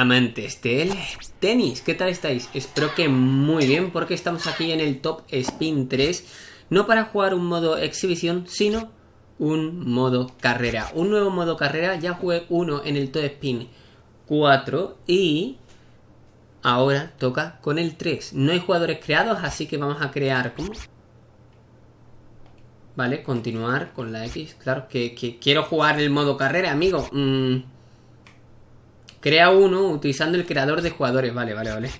amantes del tenis. ¿Qué tal estáis? Espero que muy bien porque estamos aquí en el Top Spin 3. No para jugar un modo exhibición, sino un modo carrera. Un nuevo modo carrera. Ya jugué uno en el Top Spin 4 y ahora toca con el 3. No hay jugadores creados, así que vamos a crear... ¿Cómo? Vale, continuar con la X. Claro, que, quiero jugar el modo carrera, amigo. Mm. Crea uno utilizando el creador de jugadores. Vale, vale, vale.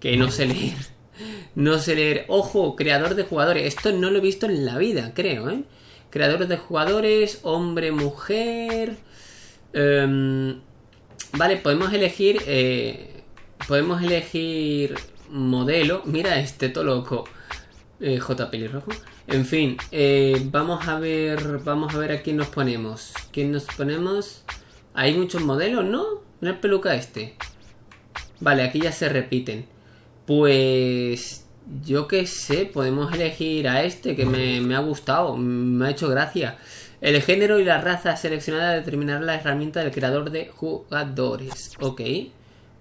Que no sé leer. No sé leer. Ojo, creador de jugadores. Esto no lo he visto en la vida, creo, ¿eh? Creador de jugadores, hombre, mujer. Em, vale, podemos elegir... Eh, podemos elegir modelo. Mira este, todo loco. Eh, J pelirrojo. En fin, eh, vamos a ver. Vamos a ver a quién nos ponemos. ¿Quién nos ponemos? Hay muchos modelos, ¿no? Una peluca este. Vale, aquí ya se repiten. Pues... Yo qué sé, podemos elegir a este que me, ha gustado, me ha hecho gracia. El género y la raza seleccionada determinará la herramienta del creador de jugadores. Ok.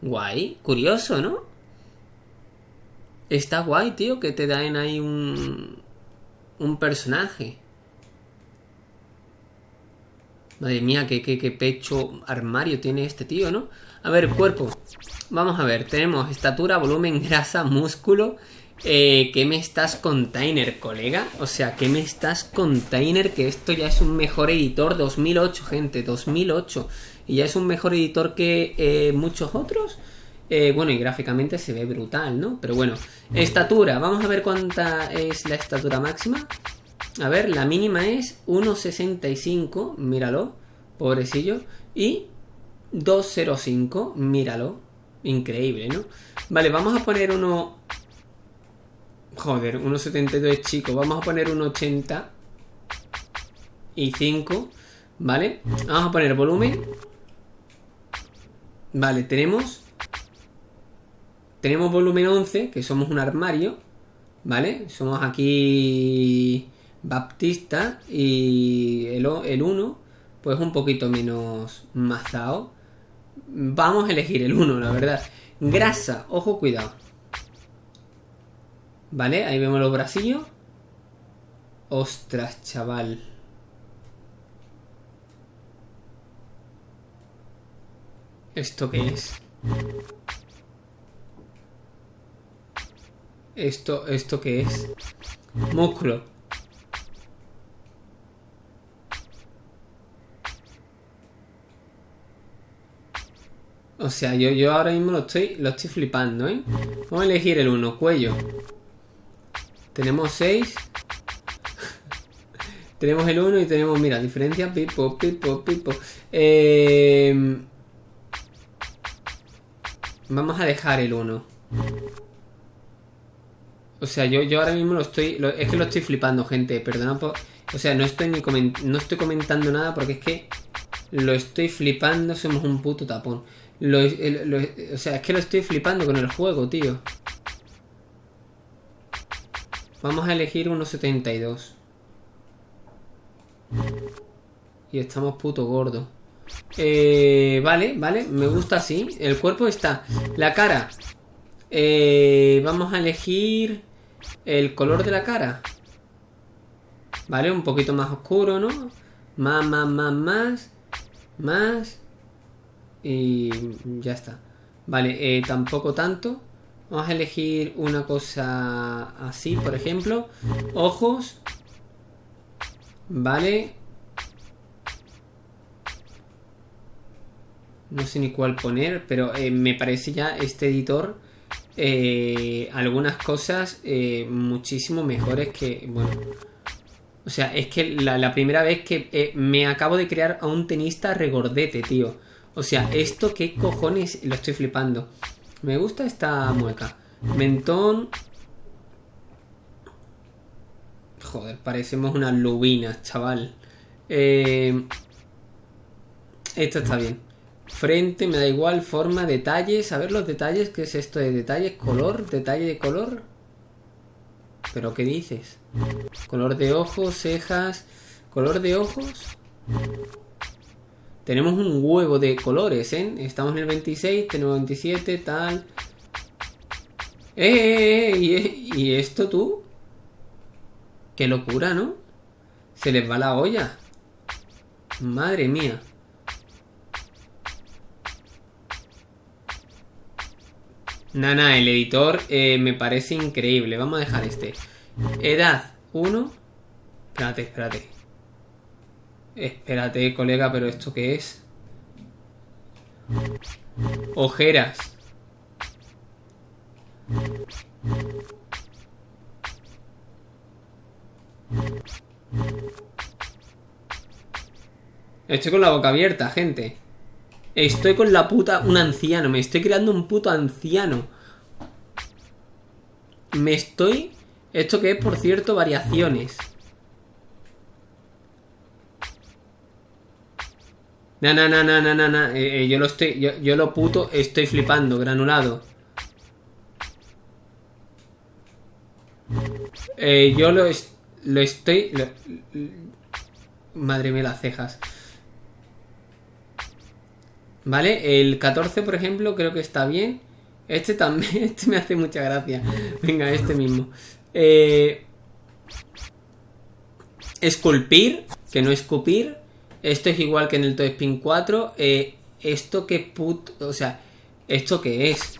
Guay. Curioso, ¿no? Está guay, tío, que te den ahí un... Un personaje. Madre mía, qué, pecho armario tiene este tío, ¿no? A ver, cuerpo. Vamos a ver, tenemos estatura, volumen, grasa, músculo. Eh, ¿Qué me estás container, colega? O sea, ¿qué me estás container? Que esto ya es un mejor editor 2008, gente, 2008. Y ya es un mejor editor que eh, muchos otros. Eh, bueno, y gráficamente se ve brutal, ¿no? Pero bueno, estatura. Vamos a ver cuánta es la estatura máxima. A ver, la mínima es 1.65, míralo, pobrecillo. Y 2.05, míralo. Increíble, ¿no? Vale, vamos a poner uno... Joder, 1.72 chico. Vamos a poner 1.80 y 5, ¿vale? Vamos a poner volumen. Vale, tenemos... Tenemos volumen 11, que somos un armario, ¿vale? Somos aquí Baptista y el, el 1 pues un poquito menos mazao. Vamos a elegir el 1, la verdad. Grasa, ojo, cuidado. Vale, ahí vemos los bracillos. Ostras, chaval. ¿Esto qué es? ¿Esto, esto qué es? Músculo. O sea, yo, yo ahora mismo lo estoy, lo estoy flipando, ¿eh? Vamos a elegir el 1, cuello. Tenemos 6. tenemos el 1 y tenemos, mira, diferencia, pipo, pipo, pipo. Eh, vamos a dejar el 1. O sea, yo, yo ahora mismo lo estoy... es que lo estoy flipando, gente. Perdona por... O sea, no estoy ni no estoy comentando nada porque es que lo estoy flipando. Somos un puto tapón o sea, es que lo estoy flipando con el juego, tío. Vamos a elegir 1.72. Y estamos puto gordos. Eh, vale, vale, me gusta así. El cuerpo está. La cara. Eh, vamos a elegir el color de la cara. Vale, un poquito más oscuro, ¿no? Más, más, más, más. Más. Y ya está. Vale, eh, tampoco tanto. Vamos a elegir una cosa así, por ejemplo. Ojos. Vale. No sé ni cuál poner, pero eh, me parece ya este editor eh, algunas cosas muchísimo mejores que... Bueno, o sea, es que la, la primera vez que me acabo de crear a un tenista regordete, tío. O sea, esto qué cojones, lo estoy flipando. Me gusta esta mueca. Mentón. Joder, parecemos unas lubinas, chaval. Eh... Esto está bien. Frente, me da igual, forma, detalles. A ver los detalles, ¿qué es esto de detalles? Color, detalle de color. ¿Pero qué dices? Color de ojos, cejas. ¿Color de ojos? Tenemos un huevo de colores, ¿eh? Estamos en el 26, tenemos 27, tal. ¡Eh, eh, eh! eh ¿Y, esto tú? Qué locura, ¿no? Se les va la olla. Madre mía. Nana, el editor eh, me parece increíble. Vamos a dejar este. Edad 1. Espérate, espérate. Espérate, colega, pero ¿esto qué es? Ojeras. Estoy con la boca abierta, gente. Estoy con la puta... Un anciano. Me estoy creando un puto anciano. Me estoy... Esto que es, por cierto, variaciones. No, no, no, no, no, no, eh, yo lo estoy... Yo, lo puto estoy flipando, granulado. Eh, yo lo, lo estoy... madre mía, las cejas. ¿Vale? El 14, por ejemplo, creo que está bien. Este también, este me hace mucha gracia. Venga, este mismo. Eh, esculpir, que no escupir. Esto es igual que en el Spin 4. Eh, esto que put... O sea, ¿esto qué es?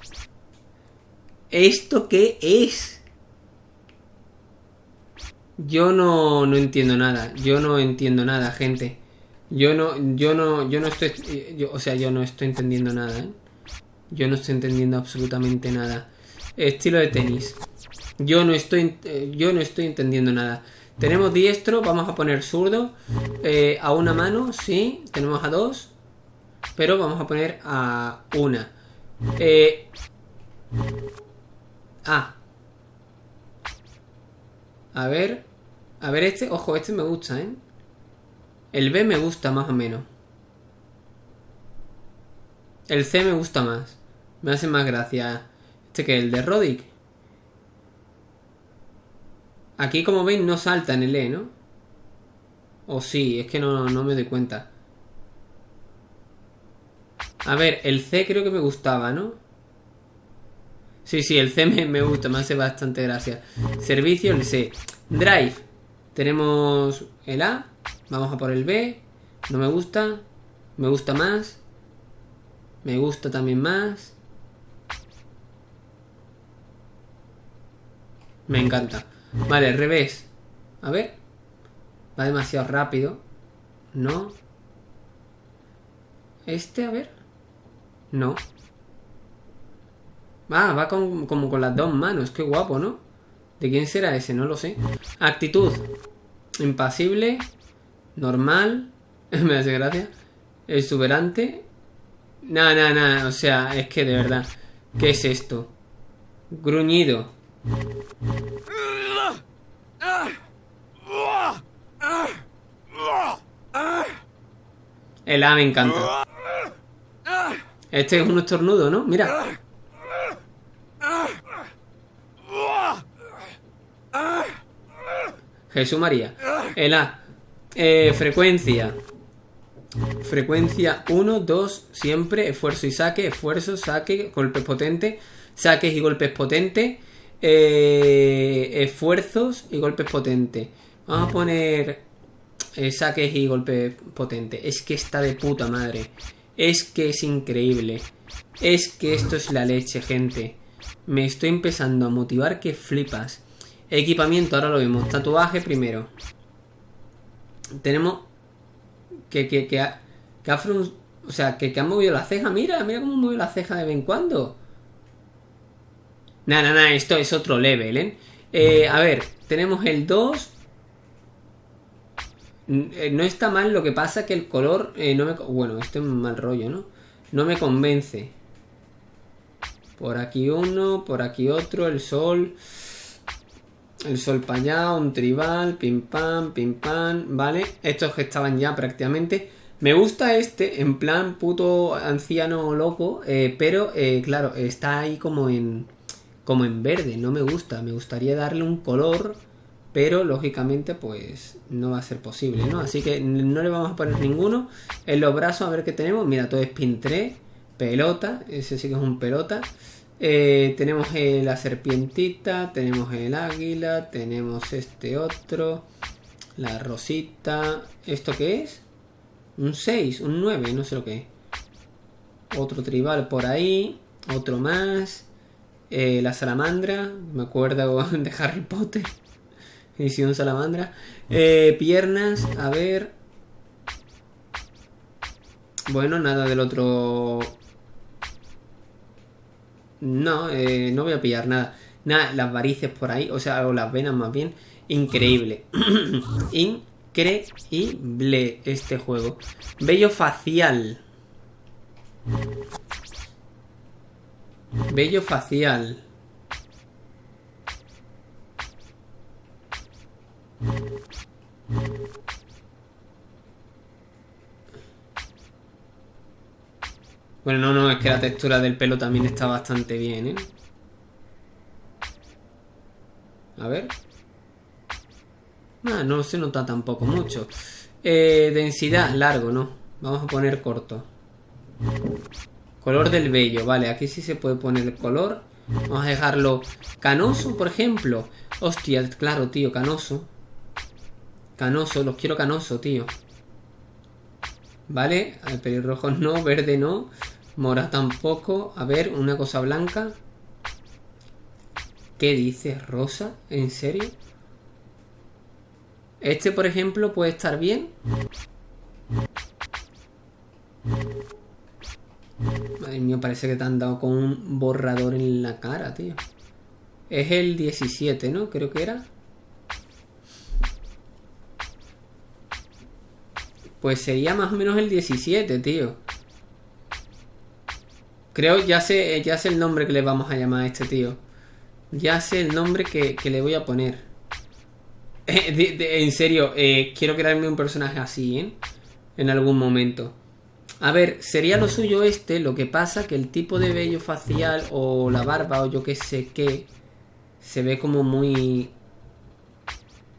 ¿Esto qué es? Yo no, no entiendo nada. Yo no entiendo nada, gente. Yo no, yo no, yo no estoy, o sea, yo no estoy entendiendo nada, ¿eh? Yo no estoy entendiendo absolutamente nada. Estilo de tenis. Yo no estoy, yo no estoy entendiendo nada. Tenemos diestro, vamos a poner zurdo. Eh, a una mano, sí. Tenemos a dos. Pero vamos a poner a una. Eh, ah. A ver. A ver este. Ojo, este me gusta, ¿eh? El B me gusta más o menos. El C me gusta más. Me hace más gracia. Este que el de Rodic. Aquí como veis no salta en el E, ¿no? O sí, es que no, no me doy cuenta. A ver, el C creo que me gustaba, ¿no? Sí, sí, el C me, me gusta, me hace bastante gracia. Servicio, el C. Drive. Tenemos el A. Vamos a por el B. No me gusta. Me gusta más. Me gusta también más. Me encanta. Vale, revés. A ver. Va demasiado rápido. No. Este, a ver. No. Ah, va con, como con las dos manos. Qué guapo, ¿no? ¿De quién será ese? No lo sé. Actitud. Impasible. Normal. Me hace gracia. Exuberante. Nada, nada, nada. O sea, es que de verdad. ¿Qué es esto? Gruñido. El A me encanta. Este es un estornudo, ¿no? Mira. Jesús María. El A. Eh, frecuencia. Frecuencia 1, 2, siempre. Esfuerzo y saque. Esfuerzo, saque, golpes potentes. Saques y golpes potentes. Eh, esfuerzos y golpes potentes. Vamos a poner eh, saques y golpes potentes. Es que está de puta madre. Es que es increíble. Es que esto es la leche, gente. Me estoy empezando a motivar que flipas. Equipamiento, ahora lo vemos. Tatuaje primero. Tenemos que, que, que, ha, que o sea, que, que han movido la ceja. Mira, mira cómo mueve la ceja de vez en cuando. Nada, nada, esto es otro level, ¿eh? ¿eh? A ver, tenemos el 2. Eh, no está mal, lo que pasa que el color eh, no me... Bueno, esto es un mal rollo, ¿no? No me convence. Por aquí uno, por aquí otro, el sol... El sol para allá, un tribal, pim pam, pim pam, ¿vale? Estos que estaban ya prácticamente. Me gusta este, en plan puto anciano loco, pero claro, está ahí como en, como en verde, no me gusta. Me gustaría darle un color pero lógicamente pues no va a ser posible, ¿no? Así que no le vamos a poner ninguno. En los brazos a ver qué tenemos. Mira, todo es pin 3, pelota, ese sí que es un pelota. Eh, tenemos la serpientita, tenemos el águila, tenemos este otro, la rosita. ¿Esto qué es? Un 6, un 9, no sé lo que es. Otro tribal por ahí, otro más. Eh, la salamandra, me acuerdo de Harry Potter. Edición salamandra. Eh, piernas, a ver. Bueno, nada del otro. No, eh, no voy a pillar nada. Nada, las varices por ahí, o sea, o las venas más bien. Increíble. Increíble este juego. Bello facial. Bello facial. Bueno, no, no, es que la textura del pelo también está bastante bien, ¿eh? A ver. Ah, no se nota tampoco mucho. Eh, densidad, largo, ¿no? Vamos a poner corto. Color del vello, vale, aquí sí se puede poner el color. Vamos a dejarlo canoso, por ejemplo. Hostia, claro, tío, canoso. Canoso, los quiero canoso, tío. Vale, el pelirrojo no, verde no. Mora tampoco. A ver, una cosa blanca. ¿Qué dices? ¿Rosa? ¿En serio? Este, por ejemplo, puede estar bien. Madre mía, parece que te han dado con un borrador en la cara, tío. Es el 17, ¿no? Creo que era. Pues sería más o menos el 17, tío. Creo, ya sé, ya sé el nombre que le vamos a llamar a este tío. Ya sé el nombre que, le voy a poner. en serio, eh, quiero crearme un personaje así, ¿eh? En algún momento. A ver, sería lo suyo este, lo que pasa que el tipo de vello facial o la barba o yo qué sé qué se ve como muy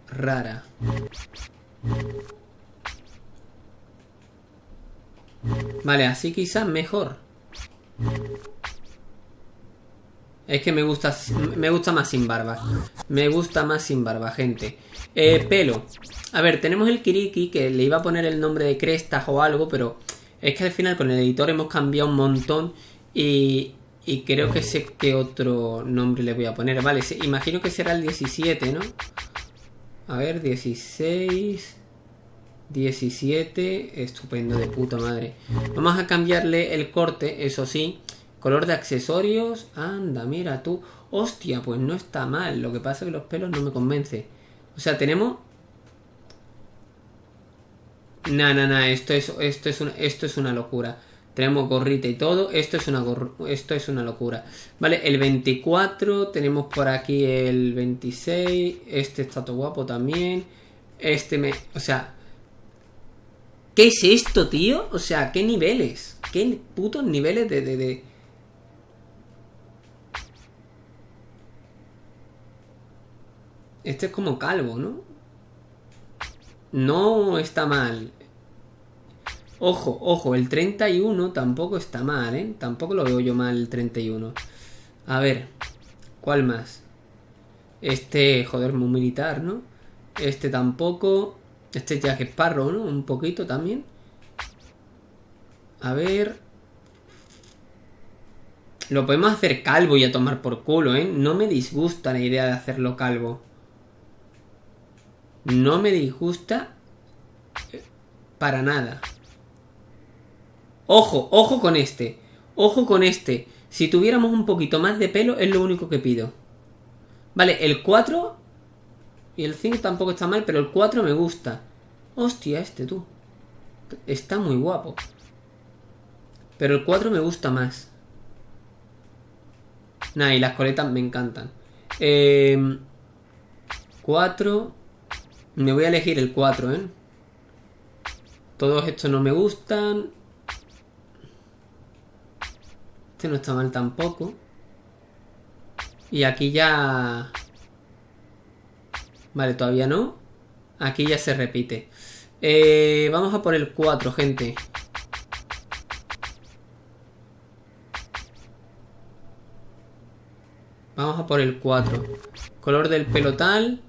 rara. Vale, así quizás mejor. Es que me gusta, me gusta más sin barba. Me gusta más sin barba, gente. Eh, pelo. A ver, tenemos el Kiriki, que le iba a poner el nombre de Crestas o algo, pero es que al final con el editor hemos cambiado un montón y, y creo que sé qué otro nombre le voy a poner. Vale, imagino que será el 17, ¿no? A ver, 16... 17, estupendo, de puta madre. Vamos a cambiarle el corte, eso sí. Color de accesorios, anda, mira tú. Hostia, pues no está mal. Lo que pasa es que los pelos no me convence. O sea, tenemos... Nah, nah, nah, esto es, esto es, esto es una locura. Tenemos gorrita y todo. Esto es una esto es una locura. Vale, el 24. Tenemos por aquí el 26. Este está todo guapo también. Este me. O sea, ¿Qué es esto, tío? O sea, ¿qué niveles? ¿Qué putos niveles de, de, Este es como calvo, ¿no? No está mal. Ojo, ojo, el 31 tampoco está mal, ¿eh? Tampoco lo veo yo mal el 31. A ver, ¿cuál más? Este, joder, muy militar, ¿no? Este tampoco. Este Jack Sparrow, ¿no? Un poquito también. A ver. Lo podemos hacer calvo y a tomar por culo, ¿eh? No me disgusta la idea de hacerlo calvo. No me disgusta eh, para nada. Ojo, ojo con este. Ojo con este. Si tuviéramos un poquito más de pelo es lo único que pido. Vale, el 4 y el 5 tampoco está mal, pero el 4 me gusta. Hostia, este tú. Está muy guapo. Pero el 4 me gusta más. Nah, y las coletas me encantan. Eh, 4. Me voy a elegir el 4, ¿eh? Todos estos no me gustan. Este no está mal tampoco. Y aquí ya... Vale, todavía no. Aquí ya se repite. Eh, vamos a por el 4, gente. Vamos a por el 4. Color del pelo tal.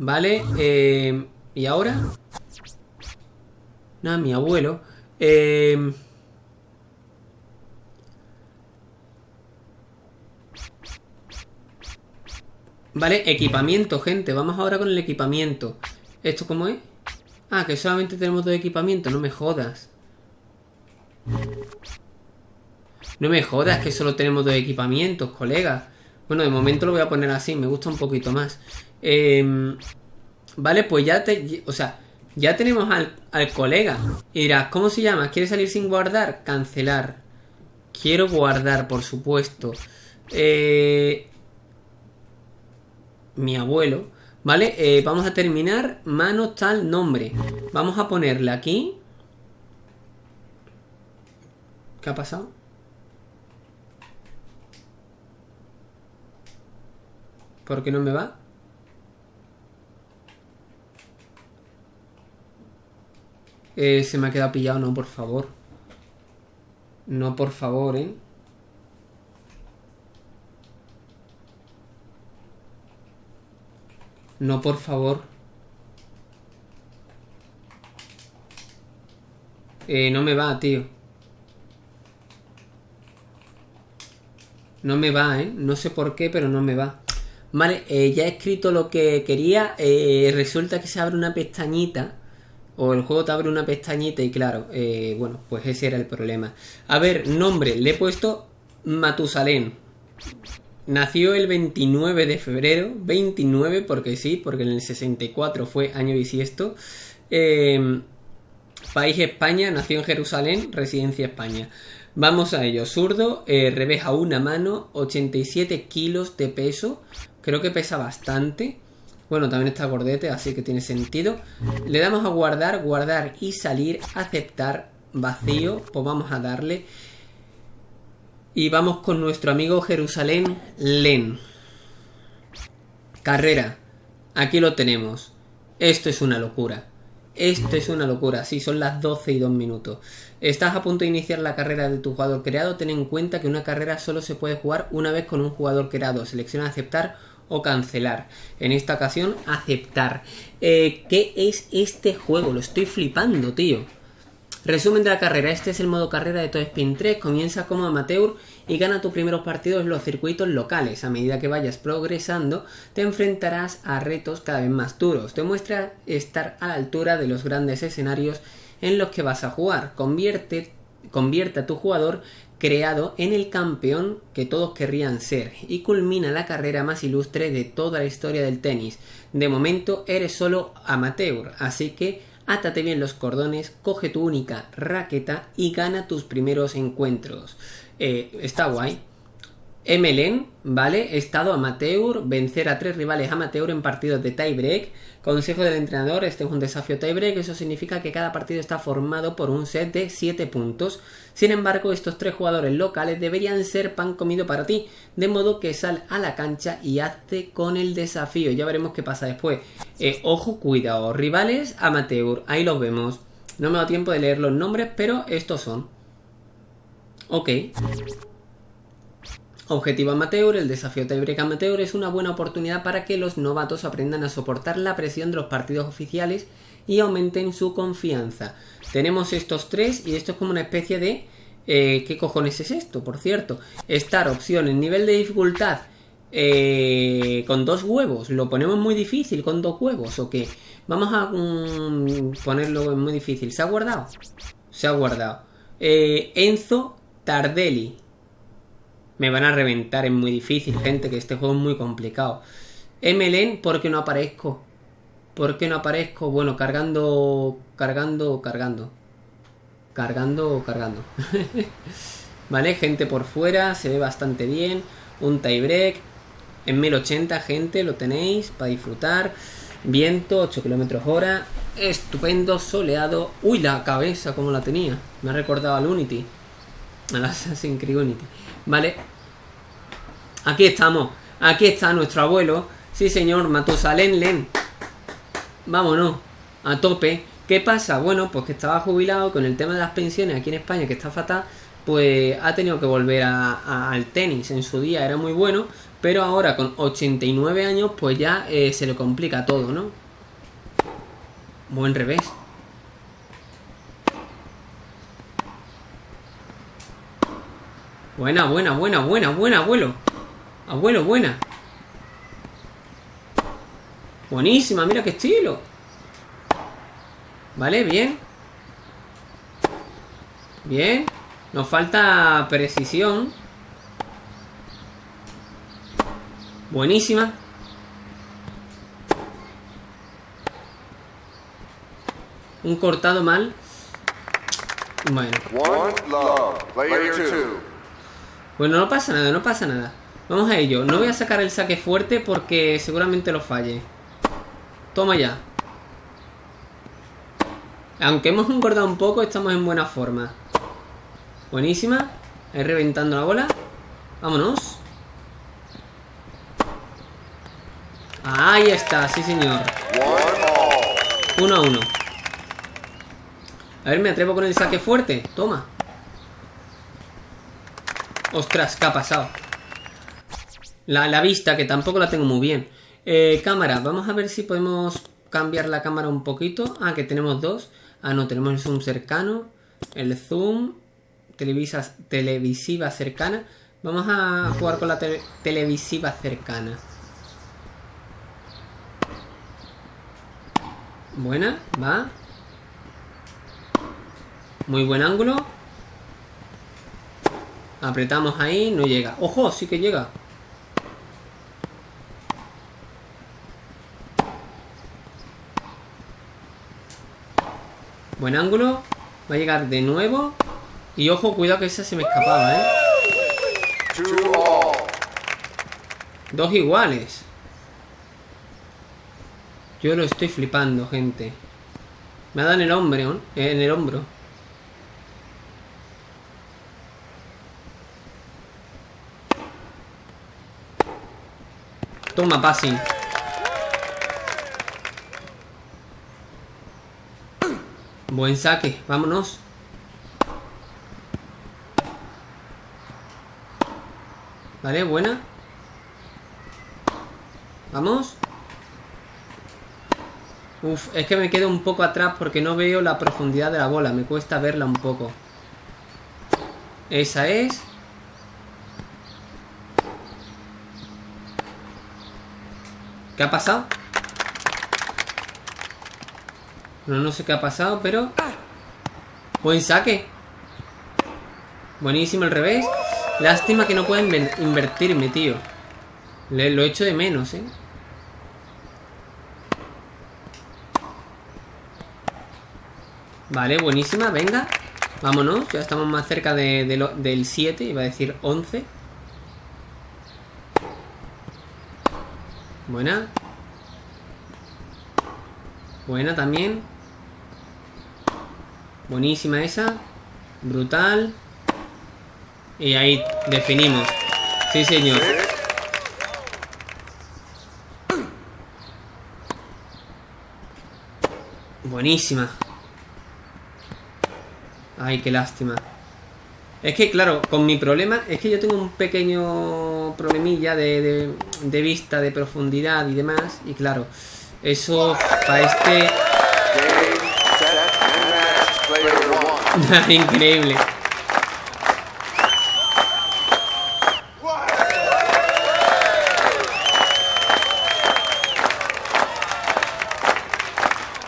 Vale. Eh, ¿Y ahora? Nada, mi abuelo. Eh, vale, equipamiento, gente. Vamos ahora con el equipamiento. ¿Esto cómo es? Ah, que solamente tenemos dos equipamientos. No me jodas. No me jodas que solo tenemos dos equipamientos, colega. Bueno, de momento lo voy a poner así. Me gusta un poquito más. Eh, vale, pues ya te... O sea, ya tenemos al, colega. Y dirás, ¿cómo se llama? ¿Quiere salir sin guardar? Cancelar. Quiero guardar, por supuesto. Eh, mi abuelo. ¿Vale? Eh, vamos a terminar. Mano tal nombre. Vamos a ponerle aquí. ¿Qué ha pasado? ¿Por qué no me va? Eh, se me ha quedado pillado, no, por favor. No, por favor, ¿eh? No, por favor. Eh, no me va, tío. No me va, ¿eh? No sé por qué, pero no me va. Vale, eh, ya he escrito lo que quería. Eh, resulta que se abre una pestañita o el juego te abre una pestañita y claro, eh, bueno, pues ese era el problema. A ver, nombre, le he puesto Matusalén. Nació el 29 de febrero, 29 porque sí, porque en el 64 fue año bisiesto. Em, país España, nació en Jerusalén, residencia España. Vamos a ello, zurdo, eh, revés a una mano, 87 kilos de peso, creo que pesa bastante. Bueno, también está gordete, así que tiene sentido. Le damos a guardar, guardar y salir, aceptar, vacío. Pues vamos a darle. Y vamos con nuestro amigo Jerusalén Len. Carrera. Aquí lo tenemos. Esto es una locura. Esto es una locura. Sí, son las 12 y 2 minutos. Estás a punto de iniciar la carrera de tu jugador creado. Ten en cuenta que una carrera solo se puede jugar una vez con un jugador creado. Selecciona aceptar o cancelar. En esta ocasión, aceptar. Eh, ¿Qué es este juego? Lo estoy flipando, tío. Resumen de la carrera. Este es el modo carrera de Toy Spin 3. Comienza como amateur y gana tus primeros partidos en los circuitos locales. A medida que vayas progresando, te enfrentarás a retos cada vez más duros. Te muestra estar a la altura de los grandes escenarios en los que vas a jugar. Convierte, convierte a tu jugador creado en el campeón que todos querrían ser y culmina la carrera más ilustre de toda la historia del tenis. De momento eres solo amateur, así que átate bien los cordones, coge tu única raqueta y gana tus primeros encuentros. Eh, está guay. MLN, ¿vale? Estado amateur, vencer a tres rivales amateur en partidos de tiebreak. Consejo del entrenador, este es un desafío tiebreak, eso significa que cada partido está formado por un set de 7 puntos. Sin embargo, estos tres jugadores locales deberían ser pan comido para ti, de modo que sal a la cancha y hazte con el desafío. Ya veremos qué pasa después. Eh, ojo, cuidado, rivales amateur, ahí los vemos. No me da tiempo de leer los nombres, pero estos son. Ok. Objetivo amateur, el desafío tiebreak amateur es una buena oportunidad para que los novatos aprendan a soportar la presión de los partidos oficiales y aumenten su confianza. Tenemos estos tres y esto es como una especie de... Eh, ¿Qué cojones es esto? Por cierto, estar opción en nivel de dificultad eh, con dos huevos. ¿Lo ponemos muy difícil con dos huevos o qué? Vamos a mm, ponerlo muy difícil. ¿Se ha guardado? Se ha guardado. Eh, Enzo Tardelli. Me van a reventar, es muy difícil, gente, que este juego es muy complicado. MLN, porque no aparezco? ¿Por qué no aparezco? Bueno, cargando, cargando, cargando. Cargando, cargando. vale, gente por fuera, se ve bastante bien. Un tiebreak. En 1080, gente, lo tenéis para disfrutar. Viento, 8 km hora. Estupendo, soleado. Uy, la cabeza, como la tenía. Me ha recordado al Unity. Al Assassin's Creed Unity. Vale. Aquí estamos. Aquí está nuestro abuelo. Sí, señor. Matusalén Len. vámonos, a tope. ¿Qué pasa? Bueno, pues que estaba jubilado con el tema de las pensiones aquí en España, que está fatal, pues ha tenido que volver al tenis. En su día era muy bueno, pero ahora con 89 años, pues ya eh, se le complica todo, ¿no? Buen revés. Buena, buena, buena, buena, buena, abuelo. Abuelo, buena. Buenísima, mira qué estilo. Vale, bien. Bien. Nos falta precisión. Buenísima. Un cortado mal. Bueno. Bueno, no pasa nada, no pasa nada. Vamos a ello. No voy a sacar el saque fuerte porque seguramente lo falle. Toma ya. Aunque hemos engordado un poco, estamos en buena forma. Buenísima. Ahí reventando la bola. Vámonos. Ahí está, sí señor. Uno a uno. A ver, me atrevo con el saque fuerte. Toma. Ostras, ¿qué ha pasado? La, la vista, que tampoco la tengo muy bien. Eh, cámara, vamos a ver si podemos cambiar la cámara un poquito. Ah, que tenemos dos. Ah, no, tenemos el zoom cercano. El zoom. Televisiva cercana. Vamos a jugar con la televisiva cercana. Buena, va. Muy buen ángulo. Apretamos ahí, no llega. ¡Ojo! Sí que llega. Buen ángulo. Va a llegar de nuevo. Y ojo, cuidado que esa se me escapaba, ¿eh? Dos iguales. Yo lo estoy flipando, gente. Me ha dado en el hombro, ¿eh? En el hombro. Toma, passing. Buen saque, vámonos. Vale, buena. Vamos. Uf, es que me quedo un poco atrás porque no veo la profundidad de la bola. Me cuesta verla un poco. Esa es. ¿Qué ha pasado? No, no sé qué ha pasado, pero... Buen saque. Buenísimo el revés. Lástima que no pueden invertirme, tío. Le, lo echo de menos, ¿eh? Vale, buenísima, venga. Vámonos, ya estamos más cerca de, del 7, iba a decir 11. Buena. Buena también. Buenísima esa. Brutal. Y ahí definimos. Sí, señor. Buenísima. Ay, qué lástima. Es que, claro, con mi problema es que yo tengo un pequeño problemilla de, de vista, de profundidad y demás. Y claro, eso para este Increíble.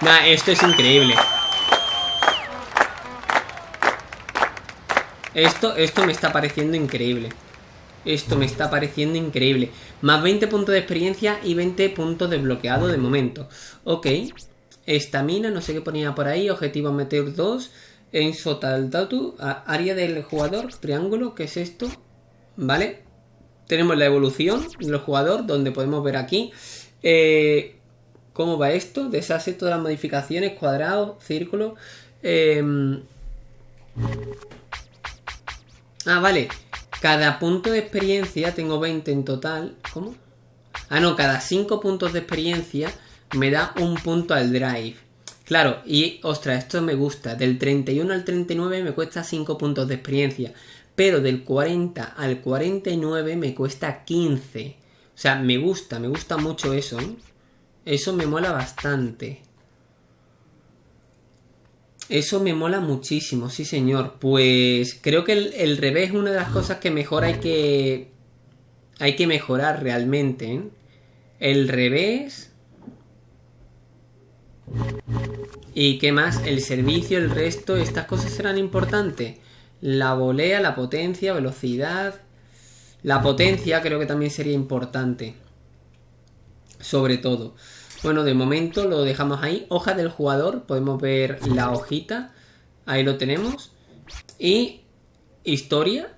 Nah, esto es increíble. Esto, esto me está pareciendo increíble. Esto me está pareciendo increíble. Más 20 puntos de experiencia y 20 puntos de bloqueado de momento. Ok. Estamina, no sé qué ponía por ahí. Objetivo meter 2. En Sotal Tatu, área del jugador, triángulo, ¿qué es esto? ¿Vale? Tenemos la evolución del jugador, donde podemos ver aquí eh, cómo va esto. Deshace todas las modificaciones, cuadrado, círculo. Em, ah, vale. Cada punto de experiencia, tengo 20 en total. ¿Cómo? Ah, no, cada 5 puntos de experiencia me da un punto al drive. Claro, y ostras, esto me gusta. Del 31 al 39 me cuesta 5 puntos de experiencia. Pero del 40 al 49 me cuesta 15. O sea, me gusta, me gusta mucho eso. ¿eh? Eso me mola bastante. Eso me mola muchísimo, sí señor. Pues creo que el, revés es una de las cosas que mejor hay que... Hay que mejorar realmente. ¿eh? El revés... ¿Y qué más? El servicio, el resto, estas cosas serán importantes. La volea, la potencia, velocidad. La potencia creo que también sería importante. Sobre todo. Bueno, de momento lo dejamos ahí. Hoja del jugador, podemos ver la hojita. Ahí lo tenemos. Y historia.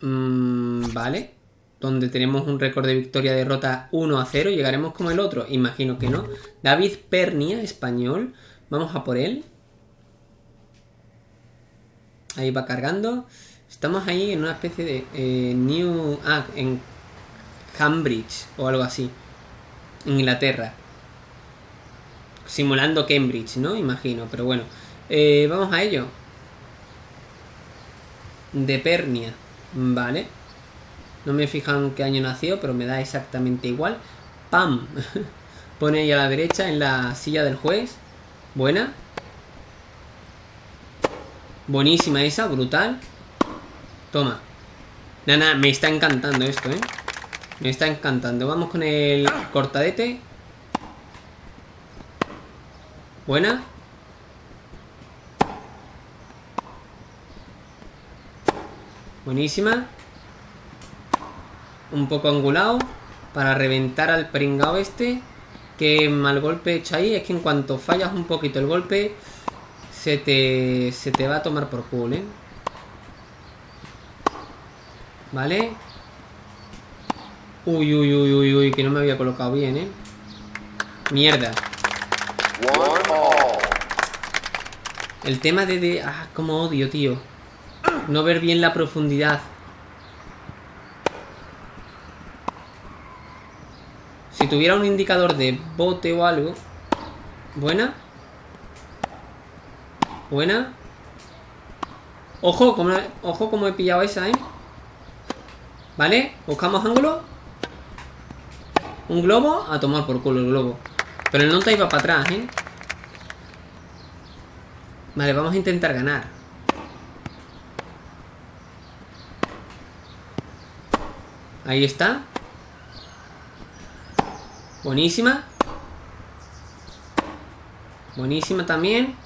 Mm, vale. Donde tenemos un récord de victoria-derrota 1 a 0. ¿Llegaremos como el otro? Imagino que no. David Pernia, español. Vamos a por él. Ahí va cargando. Estamos ahí en una especie de eh, New... Ah, en Cambridge o algo así. Inglaterra. Simulando Cambridge, ¿no? Imagino, pero bueno. Eh, vamos a ello. De Pernia. Vale. No me fijan qué año nació, pero me da exactamente igual. ¡Pam! Pone ahí a la derecha en la silla del juez. Buena. Buenísima esa, brutal. Toma. Nada, me está encantando esto, ¿eh? Me está encantando. Vamos con el cortadete. Buena. Buenísima. Un poco angulado. Para reventar al pringao este. Que mal golpe hecho ahí. Es que en cuanto fallas un poquito el golpe. Se te, se te va a tomar por culo, ¿eh? Vale. Uy, uy, uy, uy, uy, que no me había colocado bien, ¿eh? Mierda. El tema de, de... Ah, como odio, tío. No ver bien la profundidad. Si tuviera un indicador de bote o algo... Buena. Buena. Ojo, como, ojo como he pillado esa, ¿eh? ¿Vale? Buscamos ángulo. Un globo, a tomar por culo el globo. Pero el nota iba para atrás, ¿eh? Vale, vamos a intentar ganar. Ahí está. Buenísima. Buenísima también.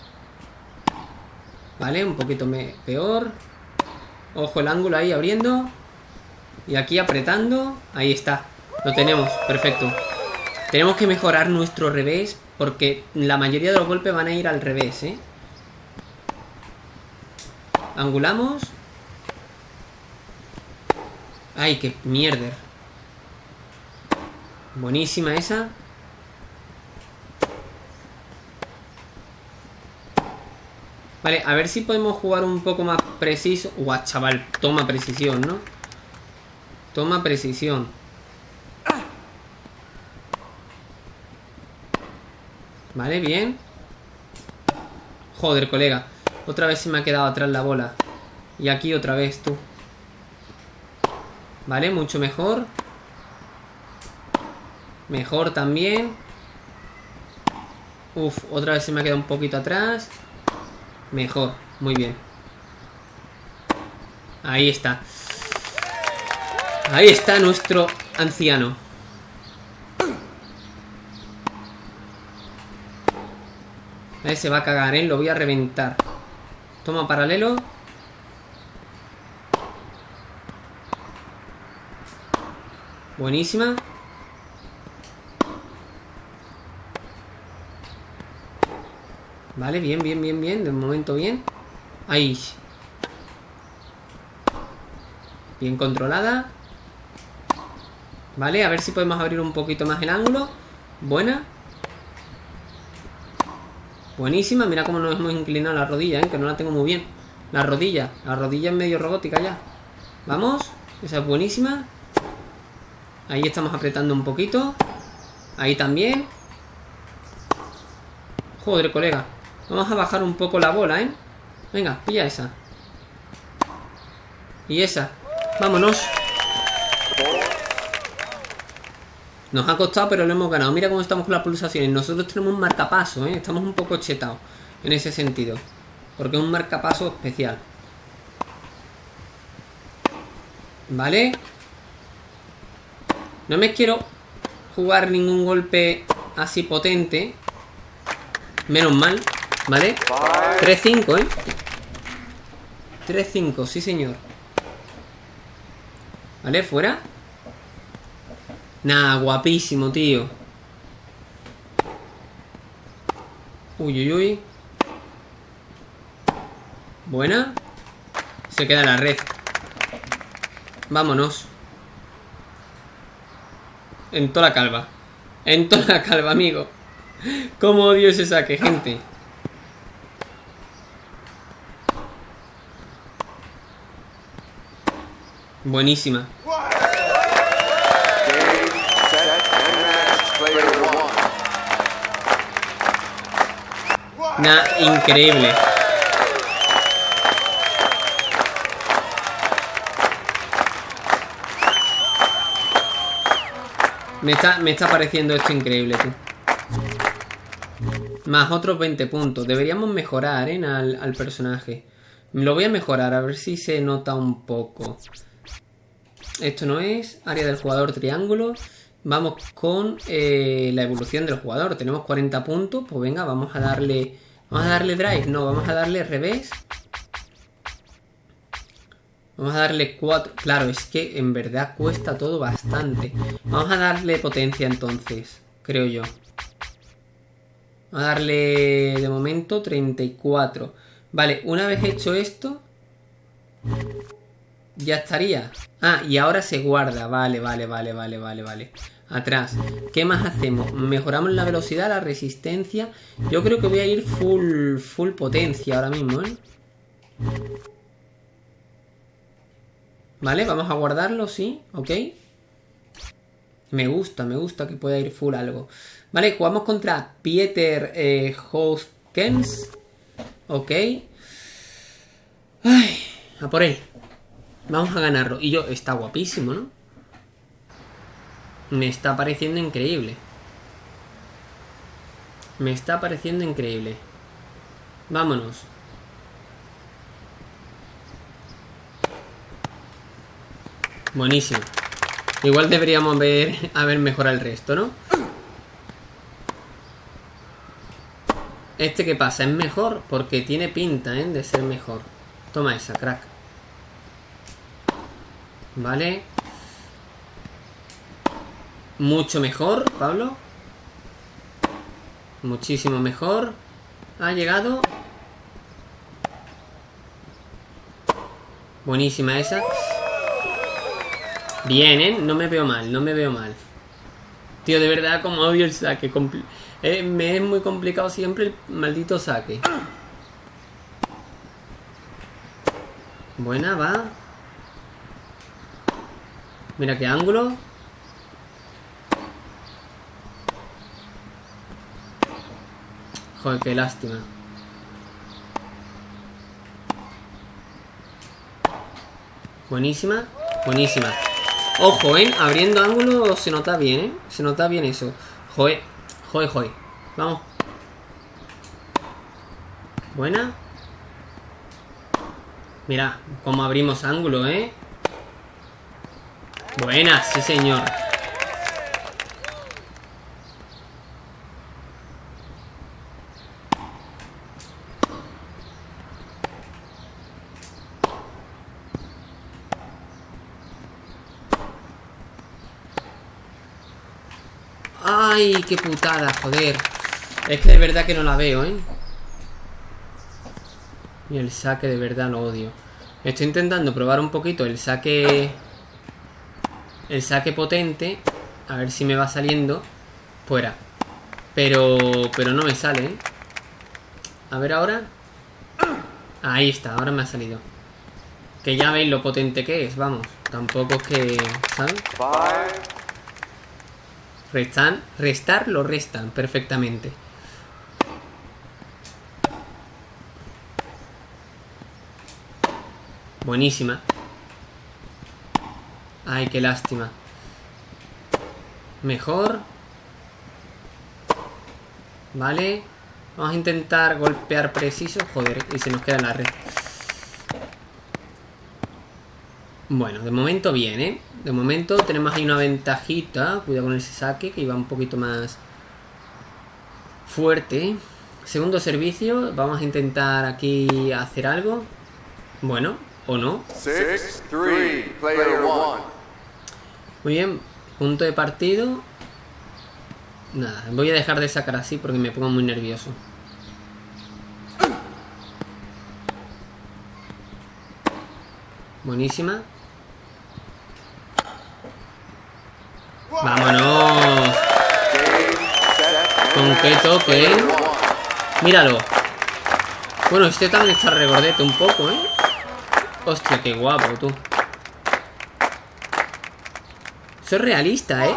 Vale, un poquito peor. Ojo el ángulo ahí abriendo. Y aquí apretando. Ahí está. Lo tenemos, perfecto. Tenemos que mejorar nuestro revés porque la mayoría de los golpes van a ir al revés, ¿eh? Angulamos. Ay, qué mierda. Buenísima esa. Vale, a ver si podemos jugar un poco más preciso. Guau, chaval, toma precisión, ¿no? Toma precisión. Vale, bien. Joder, colega. Otra vez se me ha quedado atrás la bola. Y aquí otra vez, tú. Vale, mucho mejor. Mejor también. Uf, otra vez se me ha quedado un poquito atrás. Mejor, muy bien. Ahí está. Ahí está nuestro anciano. Se va a cagar, ¿eh? Lo voy a reventar. Toma paralelo. Buenísima. Vale, bien, bien, bien, bien. De momento bien. Ahí. Bien controlada. Vale, a ver si podemos abrir un poquito más el ángulo. Buena. Buenísima, mira cómo nos hemos inclinado la rodilla, ¿eh? que no la tengo muy bien. La rodilla, la rodilla es medio robótica ya. Vamos, esa es buenísima. Ahí estamos apretando un poquito. Ahí también. Joder, colega. Vamos a bajar un poco la bola, ¿eh? Venga, pilla esa. Y esa. Vámonos. Nos ha costado, pero lo hemos ganado. Mira cómo estamos con las pulsaciones. Nosotros tenemos un marcapaso, ¿eh? Estamos un poco chetados en ese sentido. Porque es un marcapaso especial. ¿Vale? No me quiero jugar ningún golpe así potente. Menos mal, ¿vale? 3-5, ¿eh? 3-5, sí señor. ¿Vale? ¿Fuera? Nah, guapísimo, tío. Uy, uy, uy. Buena. Se queda la red. Vámonos. En toda la calva. En toda la calva, amigo. Cómo odio ese saque, gente. Buenísima. Nah, increíble. Me está, me está pareciendo esto increíble. Más otros 20 puntos. Deberíamos mejorar, ¿eh? Al, al personaje. Lo voy a mejorar, a ver si se nota un poco. Esto no es. Área del jugador triángulo. Vamos con eh, la evolución del jugador. Tenemos 40 puntos. Pues venga, vamos a darle... ¿Vamos a darle drive? No, vamos a darle revés. Vamos a darle 4. Claro, es que en verdad cuesta todo bastante. Vamos a darle potencia entonces, creo yo. Vamos a darle de momento 34. Vale, una vez hecho esto, ya estaría. Ah, y ahora se guarda. Vale, vale, vale, vale, vale, vale. Atrás. ¿Qué más hacemos? Mejoramos la velocidad, la resistencia. Yo creo que voy a ir full, full potencia ahora mismo, ¿eh? Vale, vamos a guardarlo, sí, ok. Me gusta, me gusta que pueda ir full algo. Vale, jugamos contra Pieter eh, Hoskens. Ok. Ay, a por él. Vamos a ganarlo. Y yo, está guapísimo, ¿no? Me está pareciendo increíble. Me está pareciendo increíble. Vámonos. Buenísimo. Igual deberíamos ver a ver mejorado el resto, ¿no? Este que pasa es mejor porque tiene pinta, ¿eh? De ser mejor. Toma esa, crack. Vale. Mucho mejor, Pablo. Muchísimo mejor. Ha llegado. Buenísima esa. Bien, ¿eh? No me veo mal, no me veo mal. Tío, de verdad, como odio el saque. Eh, me es muy complicado siempre el maldito saque. Buena, va. Mira qué ángulo. Joder, qué lástima. Buenísima, buenísima. Ojo, ¿eh? Abriendo ángulo se nota bien, ¿eh? Se nota bien eso. Joder, joder, joder. Vamos. Buena. Mira, cómo abrimos ángulo, ¿eh? Buena, sí señor. ¡Ay, qué putada, joder! Es que de verdad que no la veo, ¿eh? Y el saque de verdad lo odio. Estoy intentando probar un poquito el saque el saque potente, a ver si me va saliendo fuera. Pero, pero no me sale, ¿eh? A ver ahora. Ahí está, ahora me ha salido. Que ya veis lo potente que es, vamos. Tampoco es que... ¿Sabes? Restan, restar lo restan perfectamente. Buenísima. Ay, qué lástima. Mejor. Vale. Vamos a intentar golpear preciso. Joder, y se nos queda la red. Bueno, de momento bien, ¿eh? De momento tenemos ahí una ventajita. Cuidado con ese saque, que iba un poquito más fuerte. Segundo servicio. Vamos a intentar aquí hacer algo. Bueno, o no. Muy bien, punto de partido. Nada, voy a dejar de sacar así porque me pongo muy nervioso. Buenísima. ¡Vámonos! ¿Con qué toque? Míralo. Bueno, este también está regordete un poco, ¿eh? Hostia, qué guapo, tú. Es realista, ¿eh?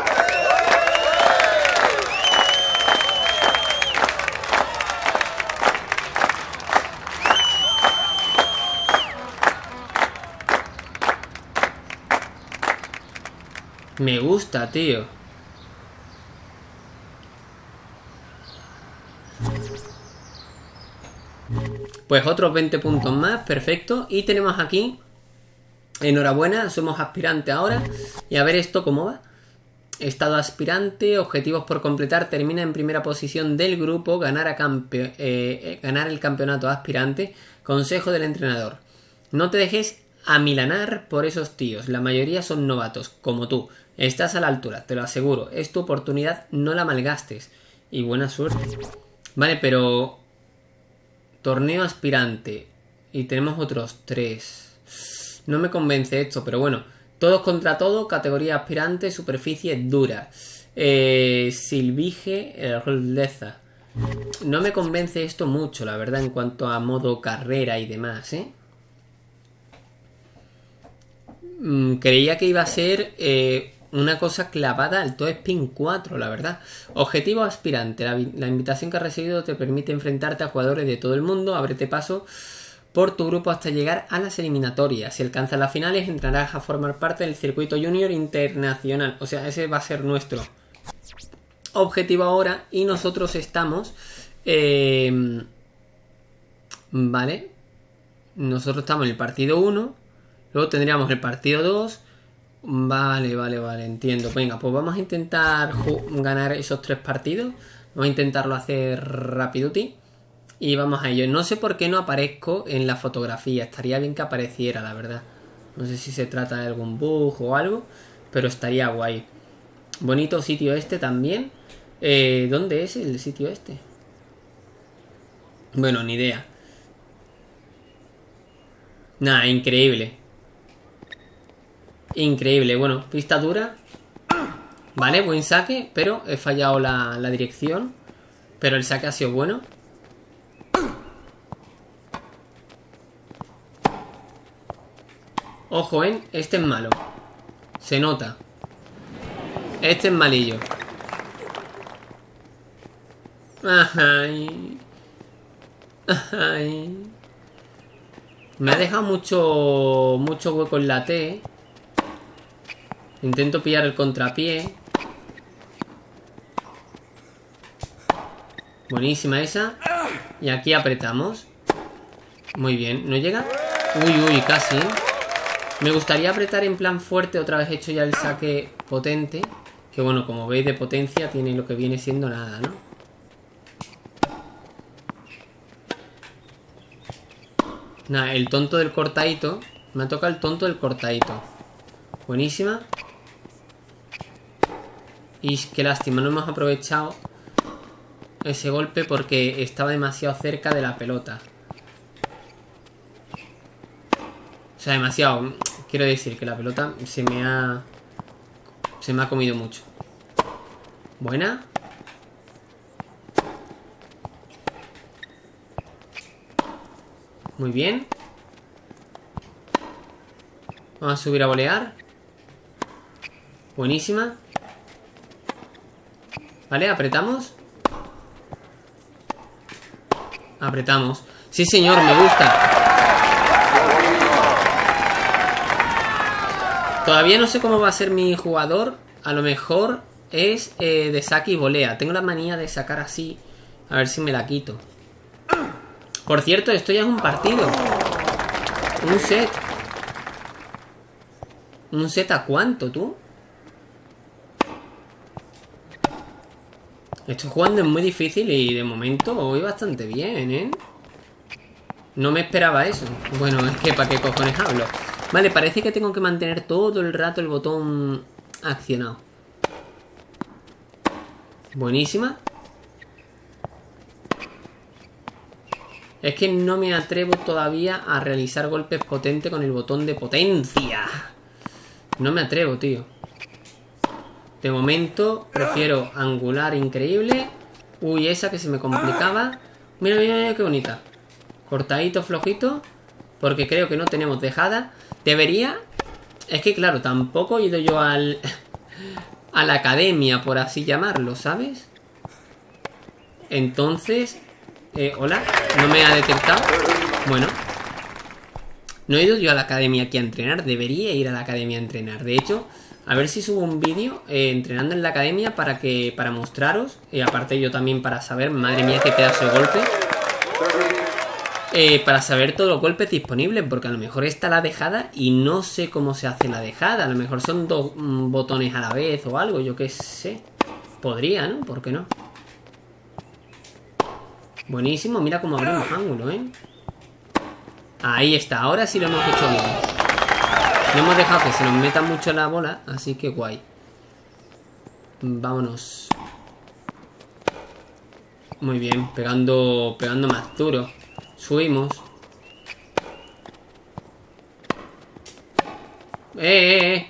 Pues otros 20 puntos más, perfecto. Y tenemos aquí, enhorabuena, somos aspirantes ahora. Y a ver esto cómo va. Estado aspirante, objetivos por completar, termina en primera posición del grupo, eh, eh, ganar el campeonato aspirante, consejo del entrenador. No te dejes amilanar por esos tíos, la mayoría son novatos, como tú. Estás a la altura, te lo aseguro, es tu oportunidad, no la malgastes. Y buena suerte. Vale, pero Torneo aspirante. Y tenemos otros tres. No me convence esto, pero bueno. Todos contra todo, categoría aspirante, superficie dura. Eh, Silvige, Roldeza. No me convence esto mucho, la verdad, en cuanto a modo carrera y demás, ¿eh? Mm, creía que iba a ser eh, una cosa clavada al Toe Spin 4, la verdad. Objetivo aspirante. La, invitación que has recibido te permite enfrentarte a jugadores de todo el mundo. Ábrete paso por tu grupo hasta llegar a las eliminatorias. Si alcanzas las finales, entrarás a formar parte del circuito junior internacional. O sea, ese va a ser nuestro objetivo ahora. Y nosotros estamos... Em, vale. Nosotros estamos en el partido 1. Luego tendríamos el partido 2 Vale, vale, vale, entiendo. Venga, pues vamos a intentar ganar esos tres partidos. Vamos a intentarlo hacer rapiduti. Y vamos a ello. No sé por qué no aparezco en la fotografía. Estaría bien que apareciera, la verdad. No sé si se trata de algún bug o algo. Pero estaría guay. Bonito sitio este también. Eh, ¿Dónde es el sitio este? Bueno, ni idea. Nada, increíble. Increíble, bueno, pista dura. Vale, buen saque Pero he fallado la, dirección. Pero el saque ha sido bueno. Ojo, ¿eh? Este es malo. Se nota. Este es malillo. Ay. Ay. Me ha dejado mucho Mucho hueco en la T Intento pillar el contrapié. Buenísima esa. Y aquí apretamos. Muy bien. ¿No llega? Uy, uy, casi. Me gustaría apretar en plan fuerte. Otra vez hecho ya el saque potente. Que bueno, como veis de potencia tiene lo que viene siendo nada, ¿no? Nada, el tonto del cortadito. Me ha tocado el tonto del cortadito. Buenísima. Y qué lástima, no hemos aprovechado ese golpe porque estaba demasiado cerca de la pelota. O sea, demasiado. Quiero decir que la pelota se me ha... Se me ha comido mucho. Buena. Muy bien. Vamos a subir a volear. Buenísima. ¿Vale? Apretamos. Apretamos. Sí, señor, me gusta. Todavía no sé cómo va a ser mi jugador. A lo mejor es eh, de saque y volea. Tengo la manía de sacar así. A ver si me la quito. Por cierto, esto ya es un partido. Un set. ¿Un set a cuánto, tú? Estoy jugando es muy difícil y de momento voy bastante bien, ¿eh? No me esperaba eso. Bueno, es que ¿para qué cojones hablo? Vale, parece que tengo que mantener todo el rato el botón accionado. Buenísima. Es que no me atrevo todavía a realizar golpes potentes con el botón de potencia. No me atrevo, tío. De momento prefiero angular increíble. Uy, esa que se me complicaba. Mira, mira, mira qué bonita. Cortadito, flojito. Porque creo que no tenemos dejada. Debería... Es que claro, tampoco he ido yo al... a la academia, por así llamarlo, ¿sabes? Entonces... Eh, hola, no me ha detectado. Bueno. No he ido yo a la academia aquí a entrenar. Debería ir a la academia a entrenar. De hecho, a ver si subo un vídeo eh, entrenando en la academia para que para mostraros. Y aparte yo también para saber, madre mía, qué pedazo de golpe. Eh, para saber todos los golpes disponibles, porque a lo mejor está la dejada y no sé cómo se hace la dejada. A lo mejor son dos mm, botones a la vez o algo, yo qué sé. Podría, ¿no? ¿Por qué no? Buenísimo, mira cómo abrimos ángulo, ¿eh? Ahí está, ahora sí lo hemos hecho bien. No hemos dejado que se nos meta mucho la bola, así que guay. Vámonos. Muy bien, pegando, pegando más duro. Subimos. ¡Eh, eh, eh!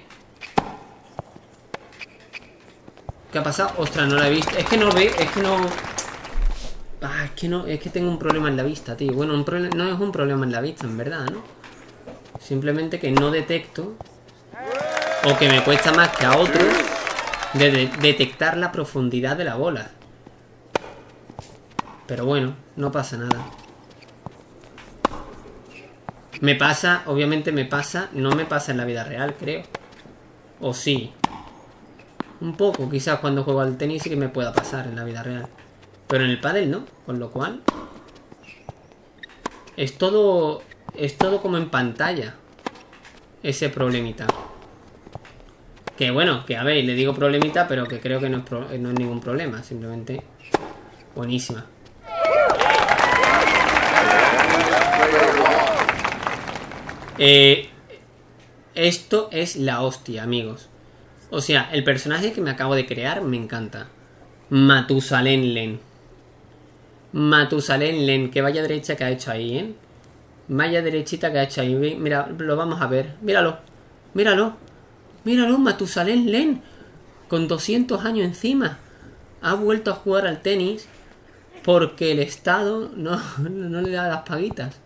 ¿Qué ha pasado? Ostras, no la he visto. Es que no ve, es que no... Ah, es que no, es que tengo un problema en la vista, tío. Bueno, un no es un problema en la vista, en verdad, ¿no? Simplemente que no detecto o que me cuesta más que a otros de detectar la profundidad de la bola. Pero bueno, no pasa nada. Me pasa, obviamente me pasa, no me pasa en la vida real, creo. O sí. Un poco, quizás cuando juego al tenis sí que me pueda pasar en la vida real. Pero en el pádel no, con lo cual... Es todo es todo como en pantalla. Ese problemita. Que bueno, que a ver, le digo problemita, pero que creo que no es, no es ningún problema. Simplemente buenísima. Eh, esto es la hostia, amigos. O sea, el personaje que me acabo de crear me encanta. Matusalén Len. Matusalén Len. Que vaya derecha que ha hecho ahí, ¿eh? Malla derechita que ha hecho ahí. Mira, lo vamos a ver. Míralo. Míralo. Míralo, Matusalén Len. Con 200 años encima. Ha vuelto a jugar al tenis porque el Estado no, no le da las paguitas.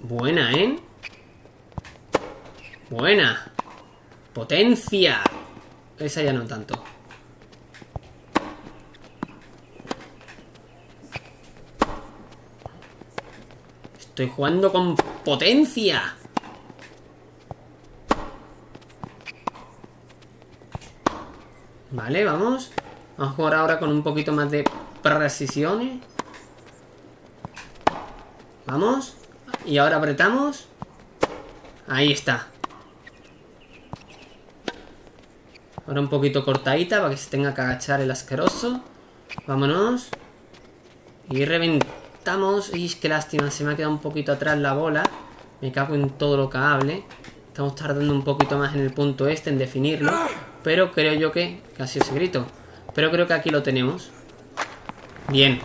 Buena, ¿eh? Buena. Potencia. Esa ya no tanto. Estoy jugando con potencia. Vale, vamos. Vamos a jugar ahora con un poquito más de precisiones. Vamos. Y ahora apretamos. Ahí está. Ahora un poquito cortadita para que se tenga que agachar el asqueroso. Vámonos. Y reventamos estamos... Y qué lástima, se me ha quedado un poquito atrás la bola. Me cago en todo lo que hable. Estamos tardando un poquito más en el punto este, en definirlo. Pero creo yo que... Casi ese grito. Pero creo que aquí lo tenemos. Bien.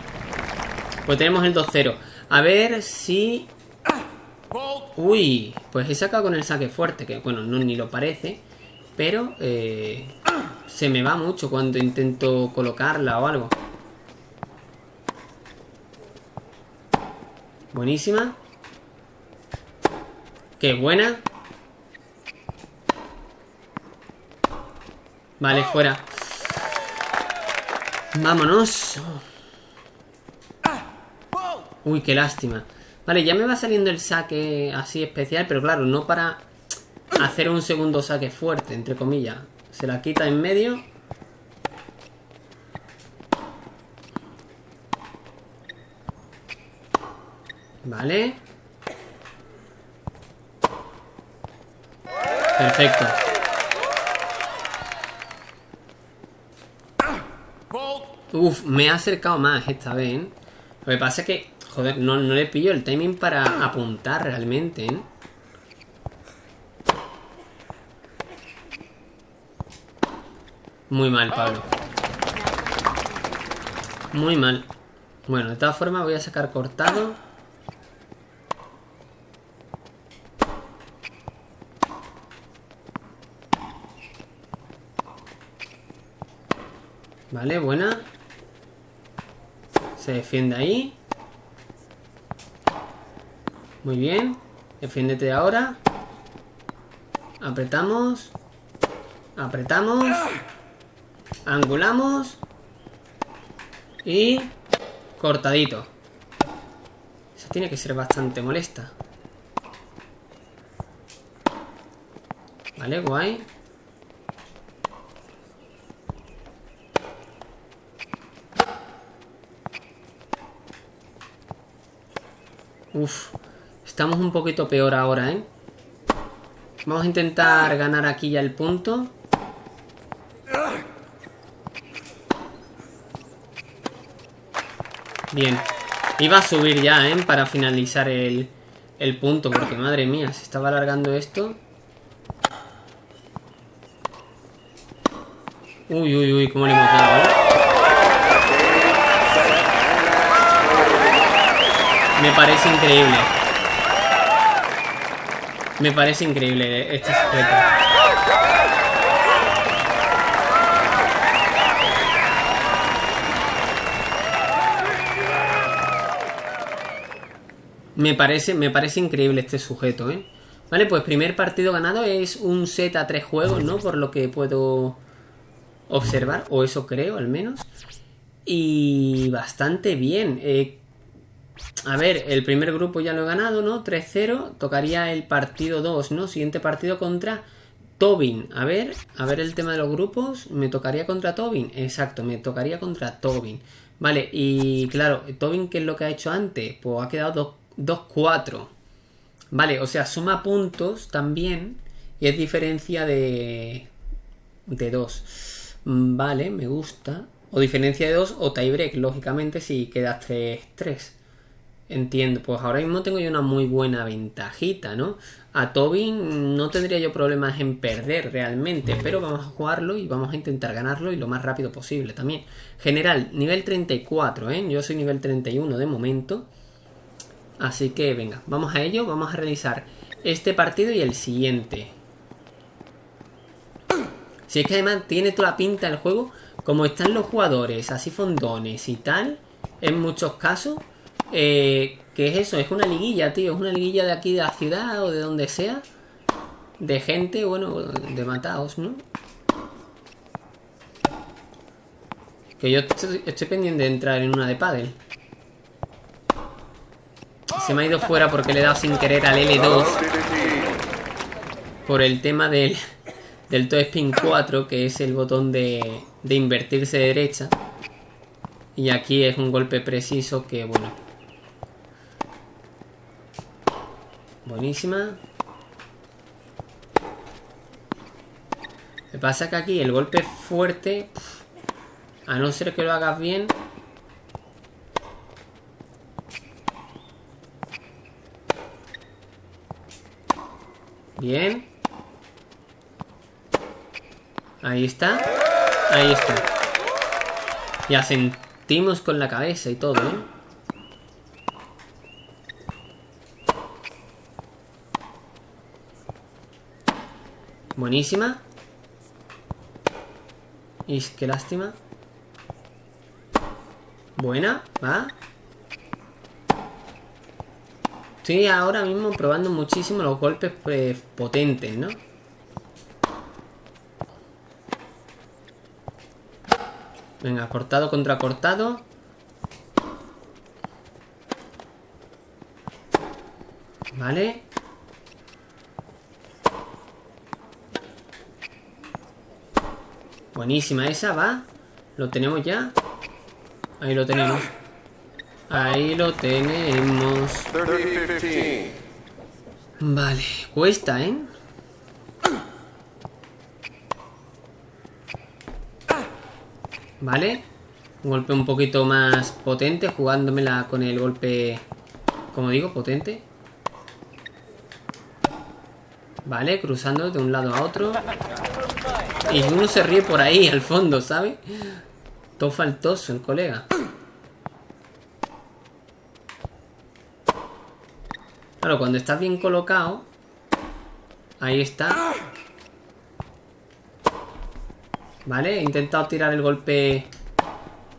Pues tenemos el 2-0. A ver si... Uy, pues he sacado con el saque fuerte, que bueno, no ni lo parece. Pero eh, se me va mucho cuando intento colocarla o algo. Buenísima. Qué buena. Vale, fuera. Vámonos. Uy, qué lástima. Vale, ya me va saliendo el saque así especial, pero claro, no para hacer un segundo saque fuerte, entre comillas. Se la quita en medio. Vale. Perfecto. Uf, me ha acercado más esta vez, ¿eh? Lo que pasa es que, joder, no, no le pillo el timing para apuntar realmente, ¿eh? Muy mal, Pablo. Muy mal. Bueno, de todas formas voy a sacar cortado. Vale, buena. Se defiende ahí. Muy bien. Defiéndete ahora. Apretamos. Apretamos. Angulamos. Y... Cortadito. Eso tiene que ser bastante molesta. Vale, guay. Uf, estamos un poquito peor ahora, ¿eh? Vamos a intentar ganar aquí ya el punto. Bien. Iba a subir ya, ¿eh? Para finalizar el, el punto, porque madre mía, se estaba alargando esto. Uy, uy, uy, cómo le hemos dado, ¿eh? Me parece increíble. Me parece increíble este sujeto. Me parece, me parece increíble este sujeto, ¿eh? Vale, pues primer partido ganado es un set a tres juegos, ¿no? Por lo que puedo observar, o eso creo al menos. Y bastante bien. Eh, a ver, el primer grupo ya lo he ganado, ¿no? 3-0. Tocaría el partido 2, ¿no? Siguiente partido contra Tobin. A ver, a ver el tema de los grupos. ¿Me tocaría contra Tobin? Exacto, me tocaría contra Tobin. Vale, y claro, Tobin, ¿qué es lo que ha hecho antes? Pues ha quedado 2-4. Vale, o sea, suma puntos también. Y es diferencia de... De 2. Vale, me gusta. O diferencia de 2 o tiebreak, lógicamente, si quedas 3-3. Entiendo, pues ahora mismo tengo yo una muy buena ventajita, ¿no? A Tobin no tendría yo problemas en perder realmente, pero vamos a jugarlo y vamos a intentar ganarlo y lo más rápido posible también. General, nivel 34, ¿eh? Yo soy nivel 31 de momento. Así que venga, vamos a ello, vamos a realizar este partido y el siguiente. Si es que además tiene toda la pinta el juego, como están los jugadores así fondones y tal, en muchos casos eh, ¿Qué es eso? Es una liguilla, tío. Es una liguilla de aquí de la ciudad o de donde sea. De gente, bueno, de mataos, ¿no? Que yo estoy, pendiente de entrar en una de pádel. Se me ha ido fuera porque le he dado sin querer al L2. Por el tema del, del Toe Spin 4, que es el botón de, de invertirse de derecha. Y aquí es un golpe preciso que, bueno, Buenísima. Me pasa que aquí el golpe fuerte, a no ser que lo hagas bien, Bien. Ahí está. Ahí está. Ya sentimos con la cabeza y todo, ¿eh? Buenísima. Y qué lástima. Buena, va. Estoy ahora mismo probando muchísimo los golpes pues, potentes, ¿no? Venga, cortado contra cortado. Vale. Buenísima esa, va. Lo tenemos ya. Ahí lo tenemos. Ahí lo tenemos. Vale, cuesta, ¿eh? Vale. Un golpe un poquito más potente, jugándomela con el golpe, como digo, potente. Vale, cruzando de un lado a otro. Y uno se ríe por ahí, al fondo, ¿sabe? Todo faltoso el colega. Claro, cuando estás bien colocado... Ahí está. Vale, he intentado tirar el golpe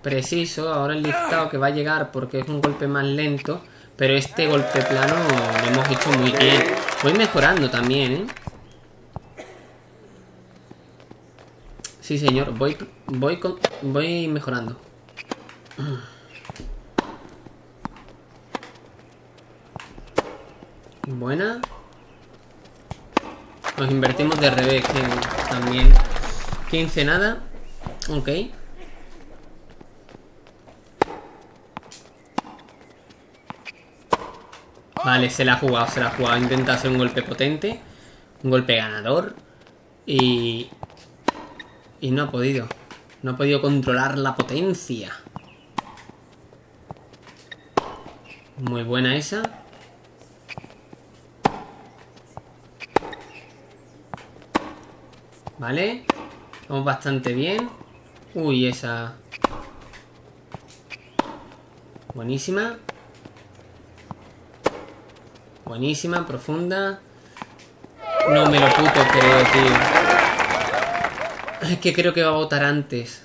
preciso. Ahora el listado que va a llegar porque es un golpe más lento. Pero este golpe plano lo hemos hecho muy bien. Voy mejorando también, ¿eh? Sí, señor. Voy, voy, con, voy mejorando. Buena. Nos invertimos de revés también. 15 nada. Ok. Vale, se la ha jugado, se la ha jugado. Intenta hacer un golpe potente. Un golpe ganador. Y... Y no ha podido. No ha podido controlar la potencia. Muy buena esa. Vale. Vamos bastante bien. Uy, esa... Buenísima. Buenísima, profunda. No me lo puto creo, tío. Es que creo que va a votar antes.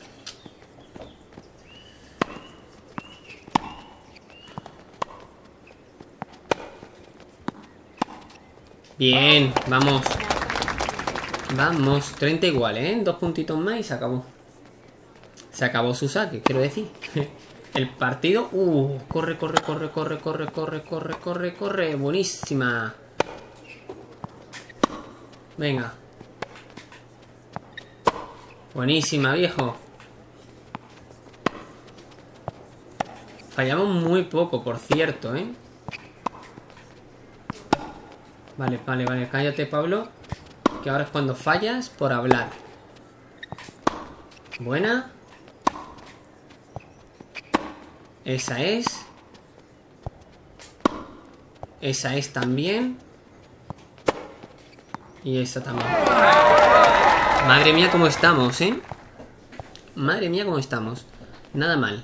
Bien, vamos. Vamos, 30 igual, ¿eh? Dos puntitos más y se acabó. Se acabó su saque, quiero decir. El partido... Uh, corre, corre, corre, corre, corre, corre, corre, corre, corre. Buenísima. Venga. Buenísima, viejo. Fallamos muy poco, por cierto, ¿eh? Vale, vale, vale. Cállate, Pablo. Que ahora es cuando fallas por hablar. Buena. Esa es. Esa es también. Y esa también. Madre mía cómo estamos, ¿eh? Madre mía cómo estamos. Nada mal.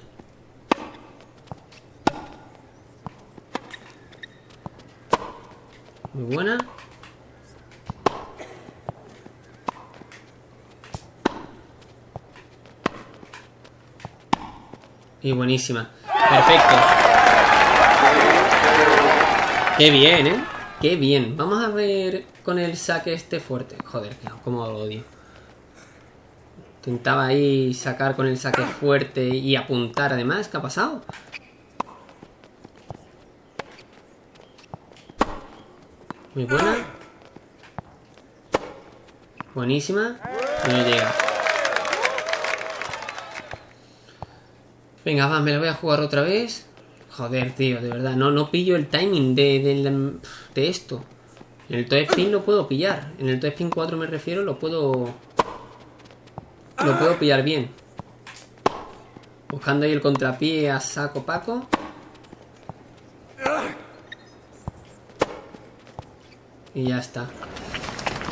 Muy buena. Y buenísima. Perfecto. Qué bien, ¿eh? Qué bien. Vamos a ver con el saque este fuerte. Joder, cómo lo odio. Intentaba ahí sacar con el saque fuerte y apuntar además. ¿Qué ha pasado? Muy buena. Buenísima. No llega. Venga, va, me la voy a jugar otra vez. Joder, tío, de verdad. No, no pillo el timing de, de, esto. En el Toy Spin lo puedo pillar. En el Toy Spin 4 me refiero, lo puedo... Lo puedo pillar bien. Buscando ahí el contrapié a saco paco. Y ya está.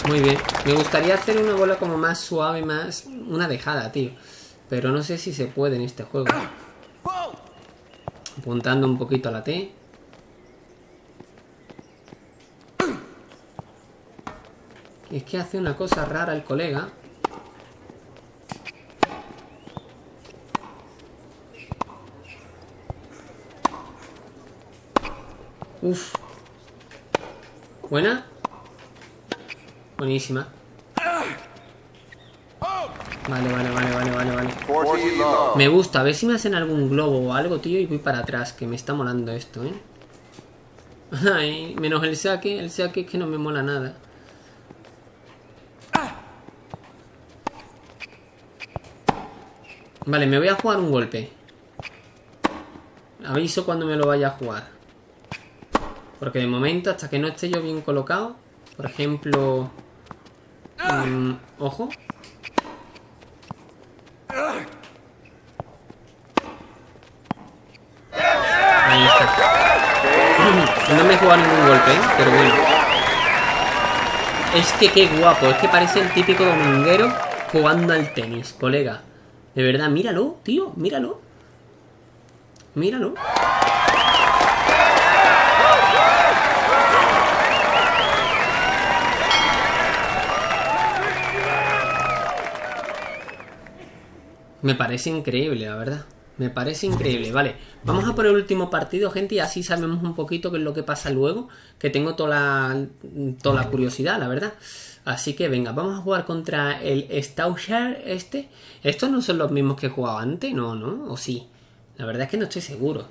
Muy bien. Me gustaría hacer una bola como más suave, más... Una dejada, tío. Pero no sé si se puede en este juego. Apuntando un poquito a la T. es que hace una cosa rara el colega. Uf. ¿Buena? Buenísima. Vale, vale, vale, vale, vale, vale. Me gusta, a ver si me hacen algún globo o algo, tío, y voy para atrás, que me está molando esto, ¿eh? Menos el saque. El saque es que no me mola nada. Vale, me voy a jugar un golpe. Aviso cuando me lo vaya a jugar. Porque de momento, hasta que no esté yo bien colocado, por ejemplo... Mm, ojo. Ahí está. No me he jugado ningún golpe, ¿eh? pero bueno. Es que qué guapo, es que parece el típico dominguero jugando al tenis, colega. De verdad, míralo, tío, míralo. Míralo. Me parece increíble, la verdad. Me parece increíble. Vale, vamos a por el último partido, gente, y así sabemos un poquito qué es lo que pasa luego. Que tengo toda la, toda la curiosidad, la verdad. Así que venga, vamos a jugar contra el Staushare este. ¿Estos no son los mismos que he jugado antes? No, ¿no? ¿O sí? La verdad es que no estoy seguro.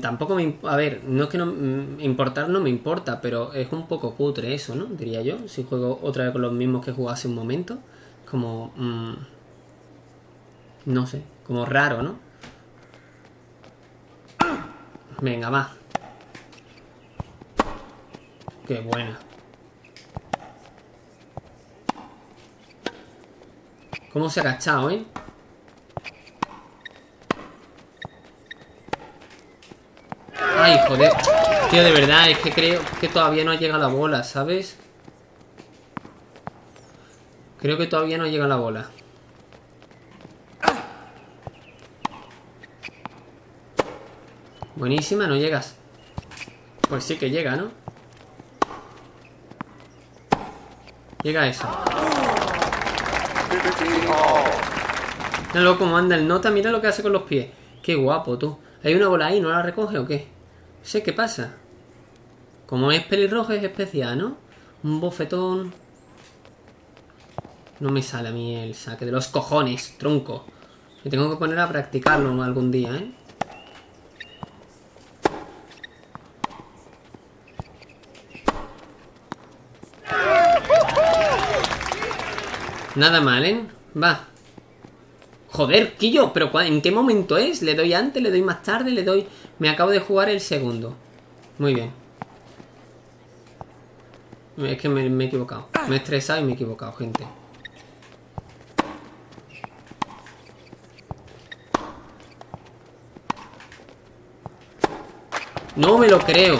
Tampoco me... A ver, no es que no... mm, Importar no me importa, pero es un poco cutre eso, ¿no? Diría yo. Si juego otra vez con los mismos que jugué hace un momento. Como... mm, no sé, como raro, ¿no? Venga, va. Qué buena. ¿Cómo se ha agachado, eh? Ay, joder. Tío, de verdad, es que creo que todavía no llega la bola, ¿sabes? Creo que todavía no llega la bola. Buenísima, no llegas. Pues sí que llega, ¿no? Llega eso. Míralo cómo anda el nota, mira lo que hace con los pies. Qué guapo, tú. ¿Hay una bola ahí? ¿No la recoge o qué? Sé qué pasa. Como es pelirrojo es especial, ¿no? Un bofetón. No me sale a mí el saque de los cojones, tronco. Me tengo que poner a practicarlo algún día, ¿eh? Nada mal, ¿eh? Va. Joder, Quillo, pero ¿cuál- ¿en qué momento es? ¿Le doy antes? ¿Le doy más tarde? ¿Le doy...? Me acabo de jugar el segundo. Muy bien. Es que me, me he equivocado. Me he estresado y me he equivocado, gente. No me lo creo.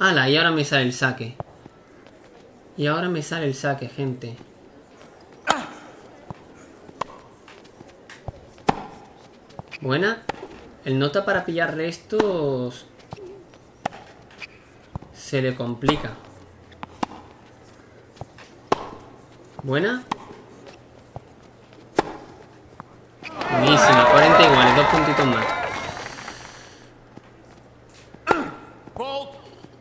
¡Hala! Y ahora me sale el saque. Y ahora me sale el saque, gente. Buena. El nota para pillar restos... Se le complica. Buena. Buenísima. 40 iguales. Dos puntitos más.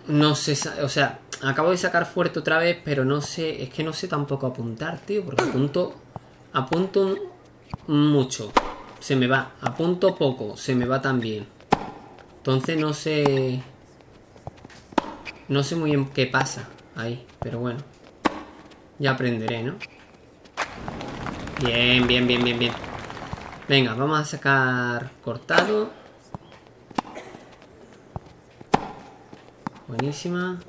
No sé, sa- o sea, acabo de sacar fuerte otra vez, pero no sé, es que no sé tampoco apuntar, tío, porque apunto, apunto mucho, se me va, apunto poco, se me va también. Entonces no sé, no sé muy bien qué pasa ahí, pero bueno, ya aprenderé, ¿no? Bien, bien, bien, bien, bien. Venga, vamos a sacar cortado. Buenísima.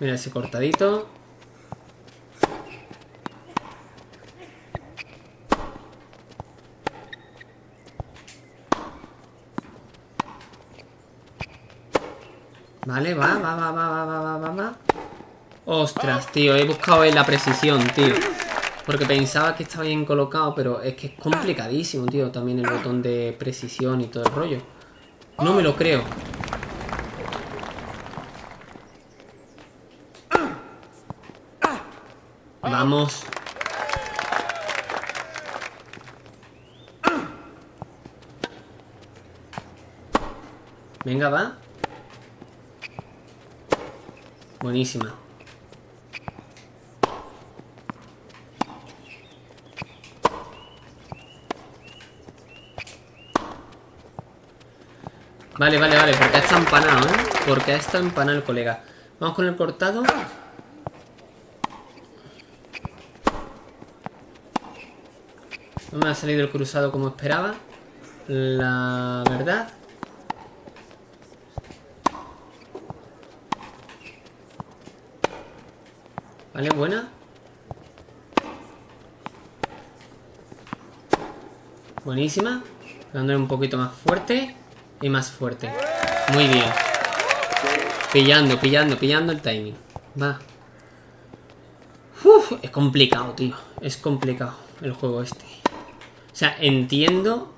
Mira ese cortadito. Vale, va, va, va, va, va, va, va, va, va. Ostras, tío, he buscado en la precisión, tío. Porque pensaba que estaba bien colocado, pero es que es complicadísimo, tío, también el botón de precisión y todo el rollo. No me lo creo. Vamos. Venga, va. Buenísima. Vale, vale, vale, porque estado empanado, ¿eh? Porque estado empanado el colega. Vamos con el cortado. No me ha salido el cruzado como esperaba. La verdad. Vale, buena. Buenísima. Dándole un poquito más fuerte. Y más fuerte. Muy bien. Pillando, pillando, pillando el timing. Va. Uf, es complicado, tío. Es complicado el juego este. O sea, entiendo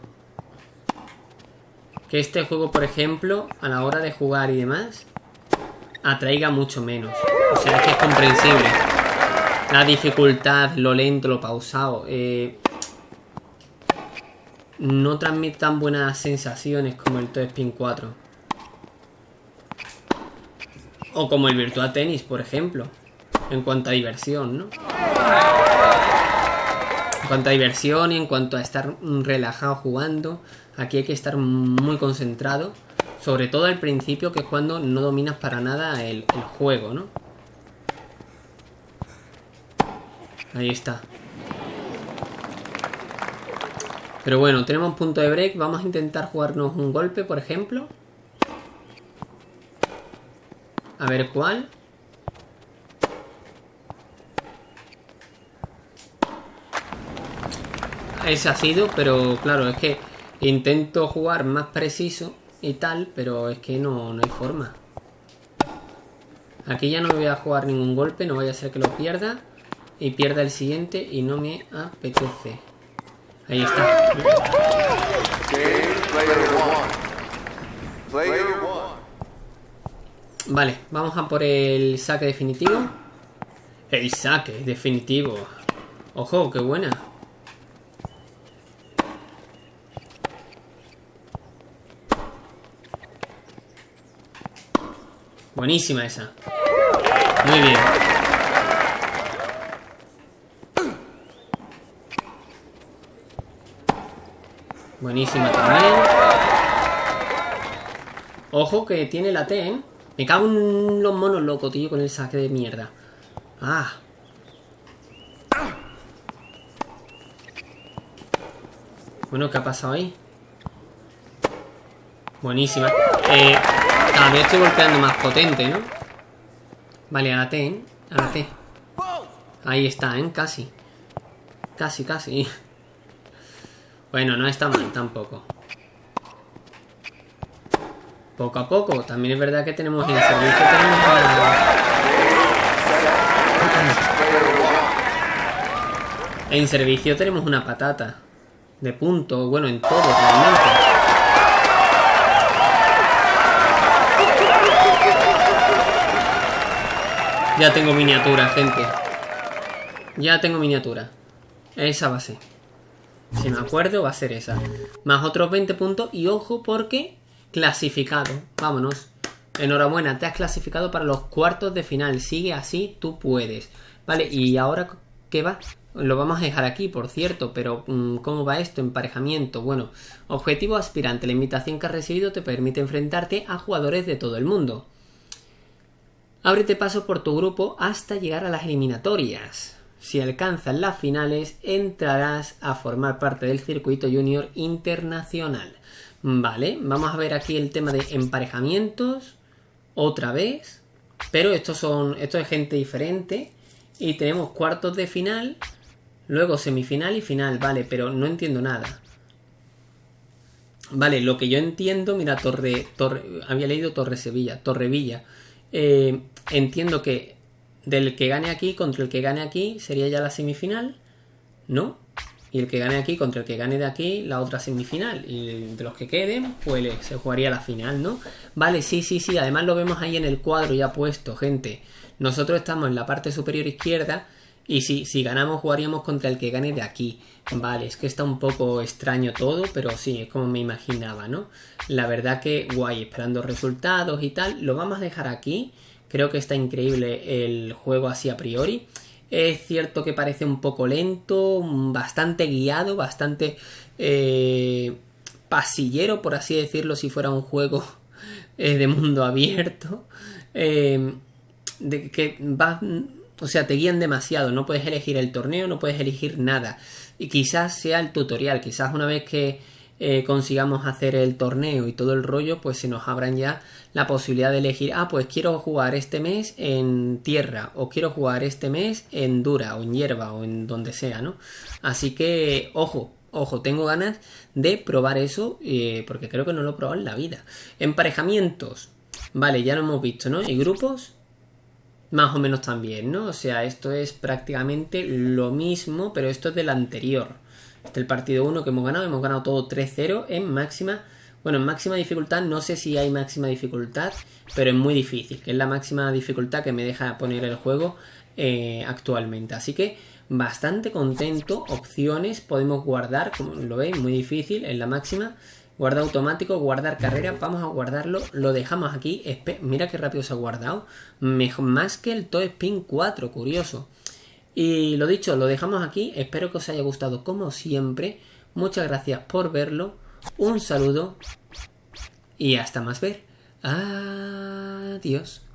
que este juego, por ejemplo, a la hora de jugar y demás, atraiga mucho menos. O sea, es que es comprensible. La dificultad, lo lento, lo pausado. Eh, no transmite tan buenas sensaciones como el Toy Spin 4. O como el Virtua Tennis, por ejemplo. En cuanto a diversión, ¿no? Cuanto a diversión y en cuanto a estar relajado jugando. Aquí hay que estar muy concentrado. Sobre todo al principio, que es cuando no dominas para nada el, el juego, ¿no? Ahí está. Pero bueno, tenemos un punto de break. Vamos a intentar jugarnos un golpe, por ejemplo. A ver cuál. Ese ha sido, pero claro, es que intento jugar más preciso y tal, pero es que no, no hay forma. Aquí ya no voy a jugar ningún golpe, no vaya a ser que lo pierda. Y pierda el siguiente y no me apetece. Ahí está. Vale, vamos a por el saque definitivo. El saque definitivo. Ojo, qué buena. Buenísima esa. Muy bien. Buenísima también. Ojo que tiene la T, ¿eh? Me cago en los monos locos, tío, con el saque de mierda. Ah. Bueno, ¿qué ha pasado ahí? Buenísima. Eh, también estoy golpeando más potente, ¿no? Vale, a la T, ¿eh? A la T. Ahí está, ¿eh? Casi. Casi, casi. Bueno, no está mal tampoco. Poco a poco. También es verdad que tenemos en servicio tenemos En servicio tenemos una patata. De punto. Bueno, en todo realmente. Ya tengo miniatura, gente. Ya tengo miniatura. Esa va a ser. Si me acuerdo, va a ser esa. Más otros 20 puntos. Y ojo, porque clasificado. Vámonos. Enhorabuena, te has clasificado para los cuartos de final. Sigue así, tú puedes. Vale, y ahora, ¿qué va? Lo vamos a dejar aquí, por cierto, pero mm, ¿cómo va esto? Emparejamiento. Bueno, objetivo aspirante. La invitación que has recibido te permite enfrentarte a jugadores de todo el mundo. Ábrete paso por tu grupo hasta llegar a las eliminatorias. Si alcanzas las finales, entrarás a formar parte del circuito junior internacional. Vale, vamos a ver aquí el tema de emparejamientos. Otra vez. Pero estos son. Esto es gente diferente. Y tenemos cuartos de final. Luego semifinal y final. Vale, pero no entiendo nada. Vale, lo que yo entiendo. Mira, Torre. Torre había leído Torre Sevilla. Torrevilla. Eh, entiendo que del que gane aquí contra el que gane aquí sería ya la semifinal, ¿no? Y el que gane aquí contra el que gane de aquí, la otra semifinal. Y de los que queden, pues se jugaría la final, ¿no? Vale, sí, sí, sí. Además lo vemos ahí en el cuadro ya puesto, gente. Nosotros estamos en la parte superior izquierda. Y si, si ganamos, jugaríamos contra el que gane de aquí. Vale, es que está un poco extraño todo, pero sí, es como me imaginaba, ¿no? La verdad que guay, esperando resultados y tal. Lo vamos a dejar aquí Creo que está increíble el juego así a priori. Es cierto que parece un poco lento, bastante guiado, bastante eh, pasillero, por así decirlo, si fuera un juego eh, de mundo abierto. Eh, de que va, o sea, te guían demasiado, no puedes elegir el torneo, no puedes elegir nada. Y quizás sea el tutorial, quizás una vez que eh, consigamos hacer el torneo y todo el rollo, pues se nos abran ya la posibilidad de elegir, ah, pues quiero jugar este mes en tierra, o quiero jugar este mes en dura, o en hierba, o en donde sea, ¿no? Así que, ojo, ojo, tengo ganas de probar eso, eh, porque creo que no lo he probado en la vida. Emparejamientos, vale, ya lo hemos visto, ¿no? Y grupos, más o menos también, ¿no? O sea, esto es prácticamente lo mismo, pero esto es del anterior. Este es el partido 1 que hemos ganado. Hemos ganado todo 3-0 en máxima. Bueno, en máxima dificultad no sé si hay máxima dificultad, pero es muy difícil, que es la máxima dificultad que me deja poner el juego eh, actualmente. Así que bastante contento. Opciones podemos guardar, como lo veis, muy difícil en la máxima. Guardar automático, guardar carrera. Vamos a guardarlo. Lo dejamos aquí. Mira qué rápido se ha guardado. Mejor, más que el Toe Spin 4, curioso. Y lo dicho, lo dejamos aquí. Espero que os haya gustado como siempre. Muchas gracias por verlo. Un saludo. Y hasta más ver. Adiós.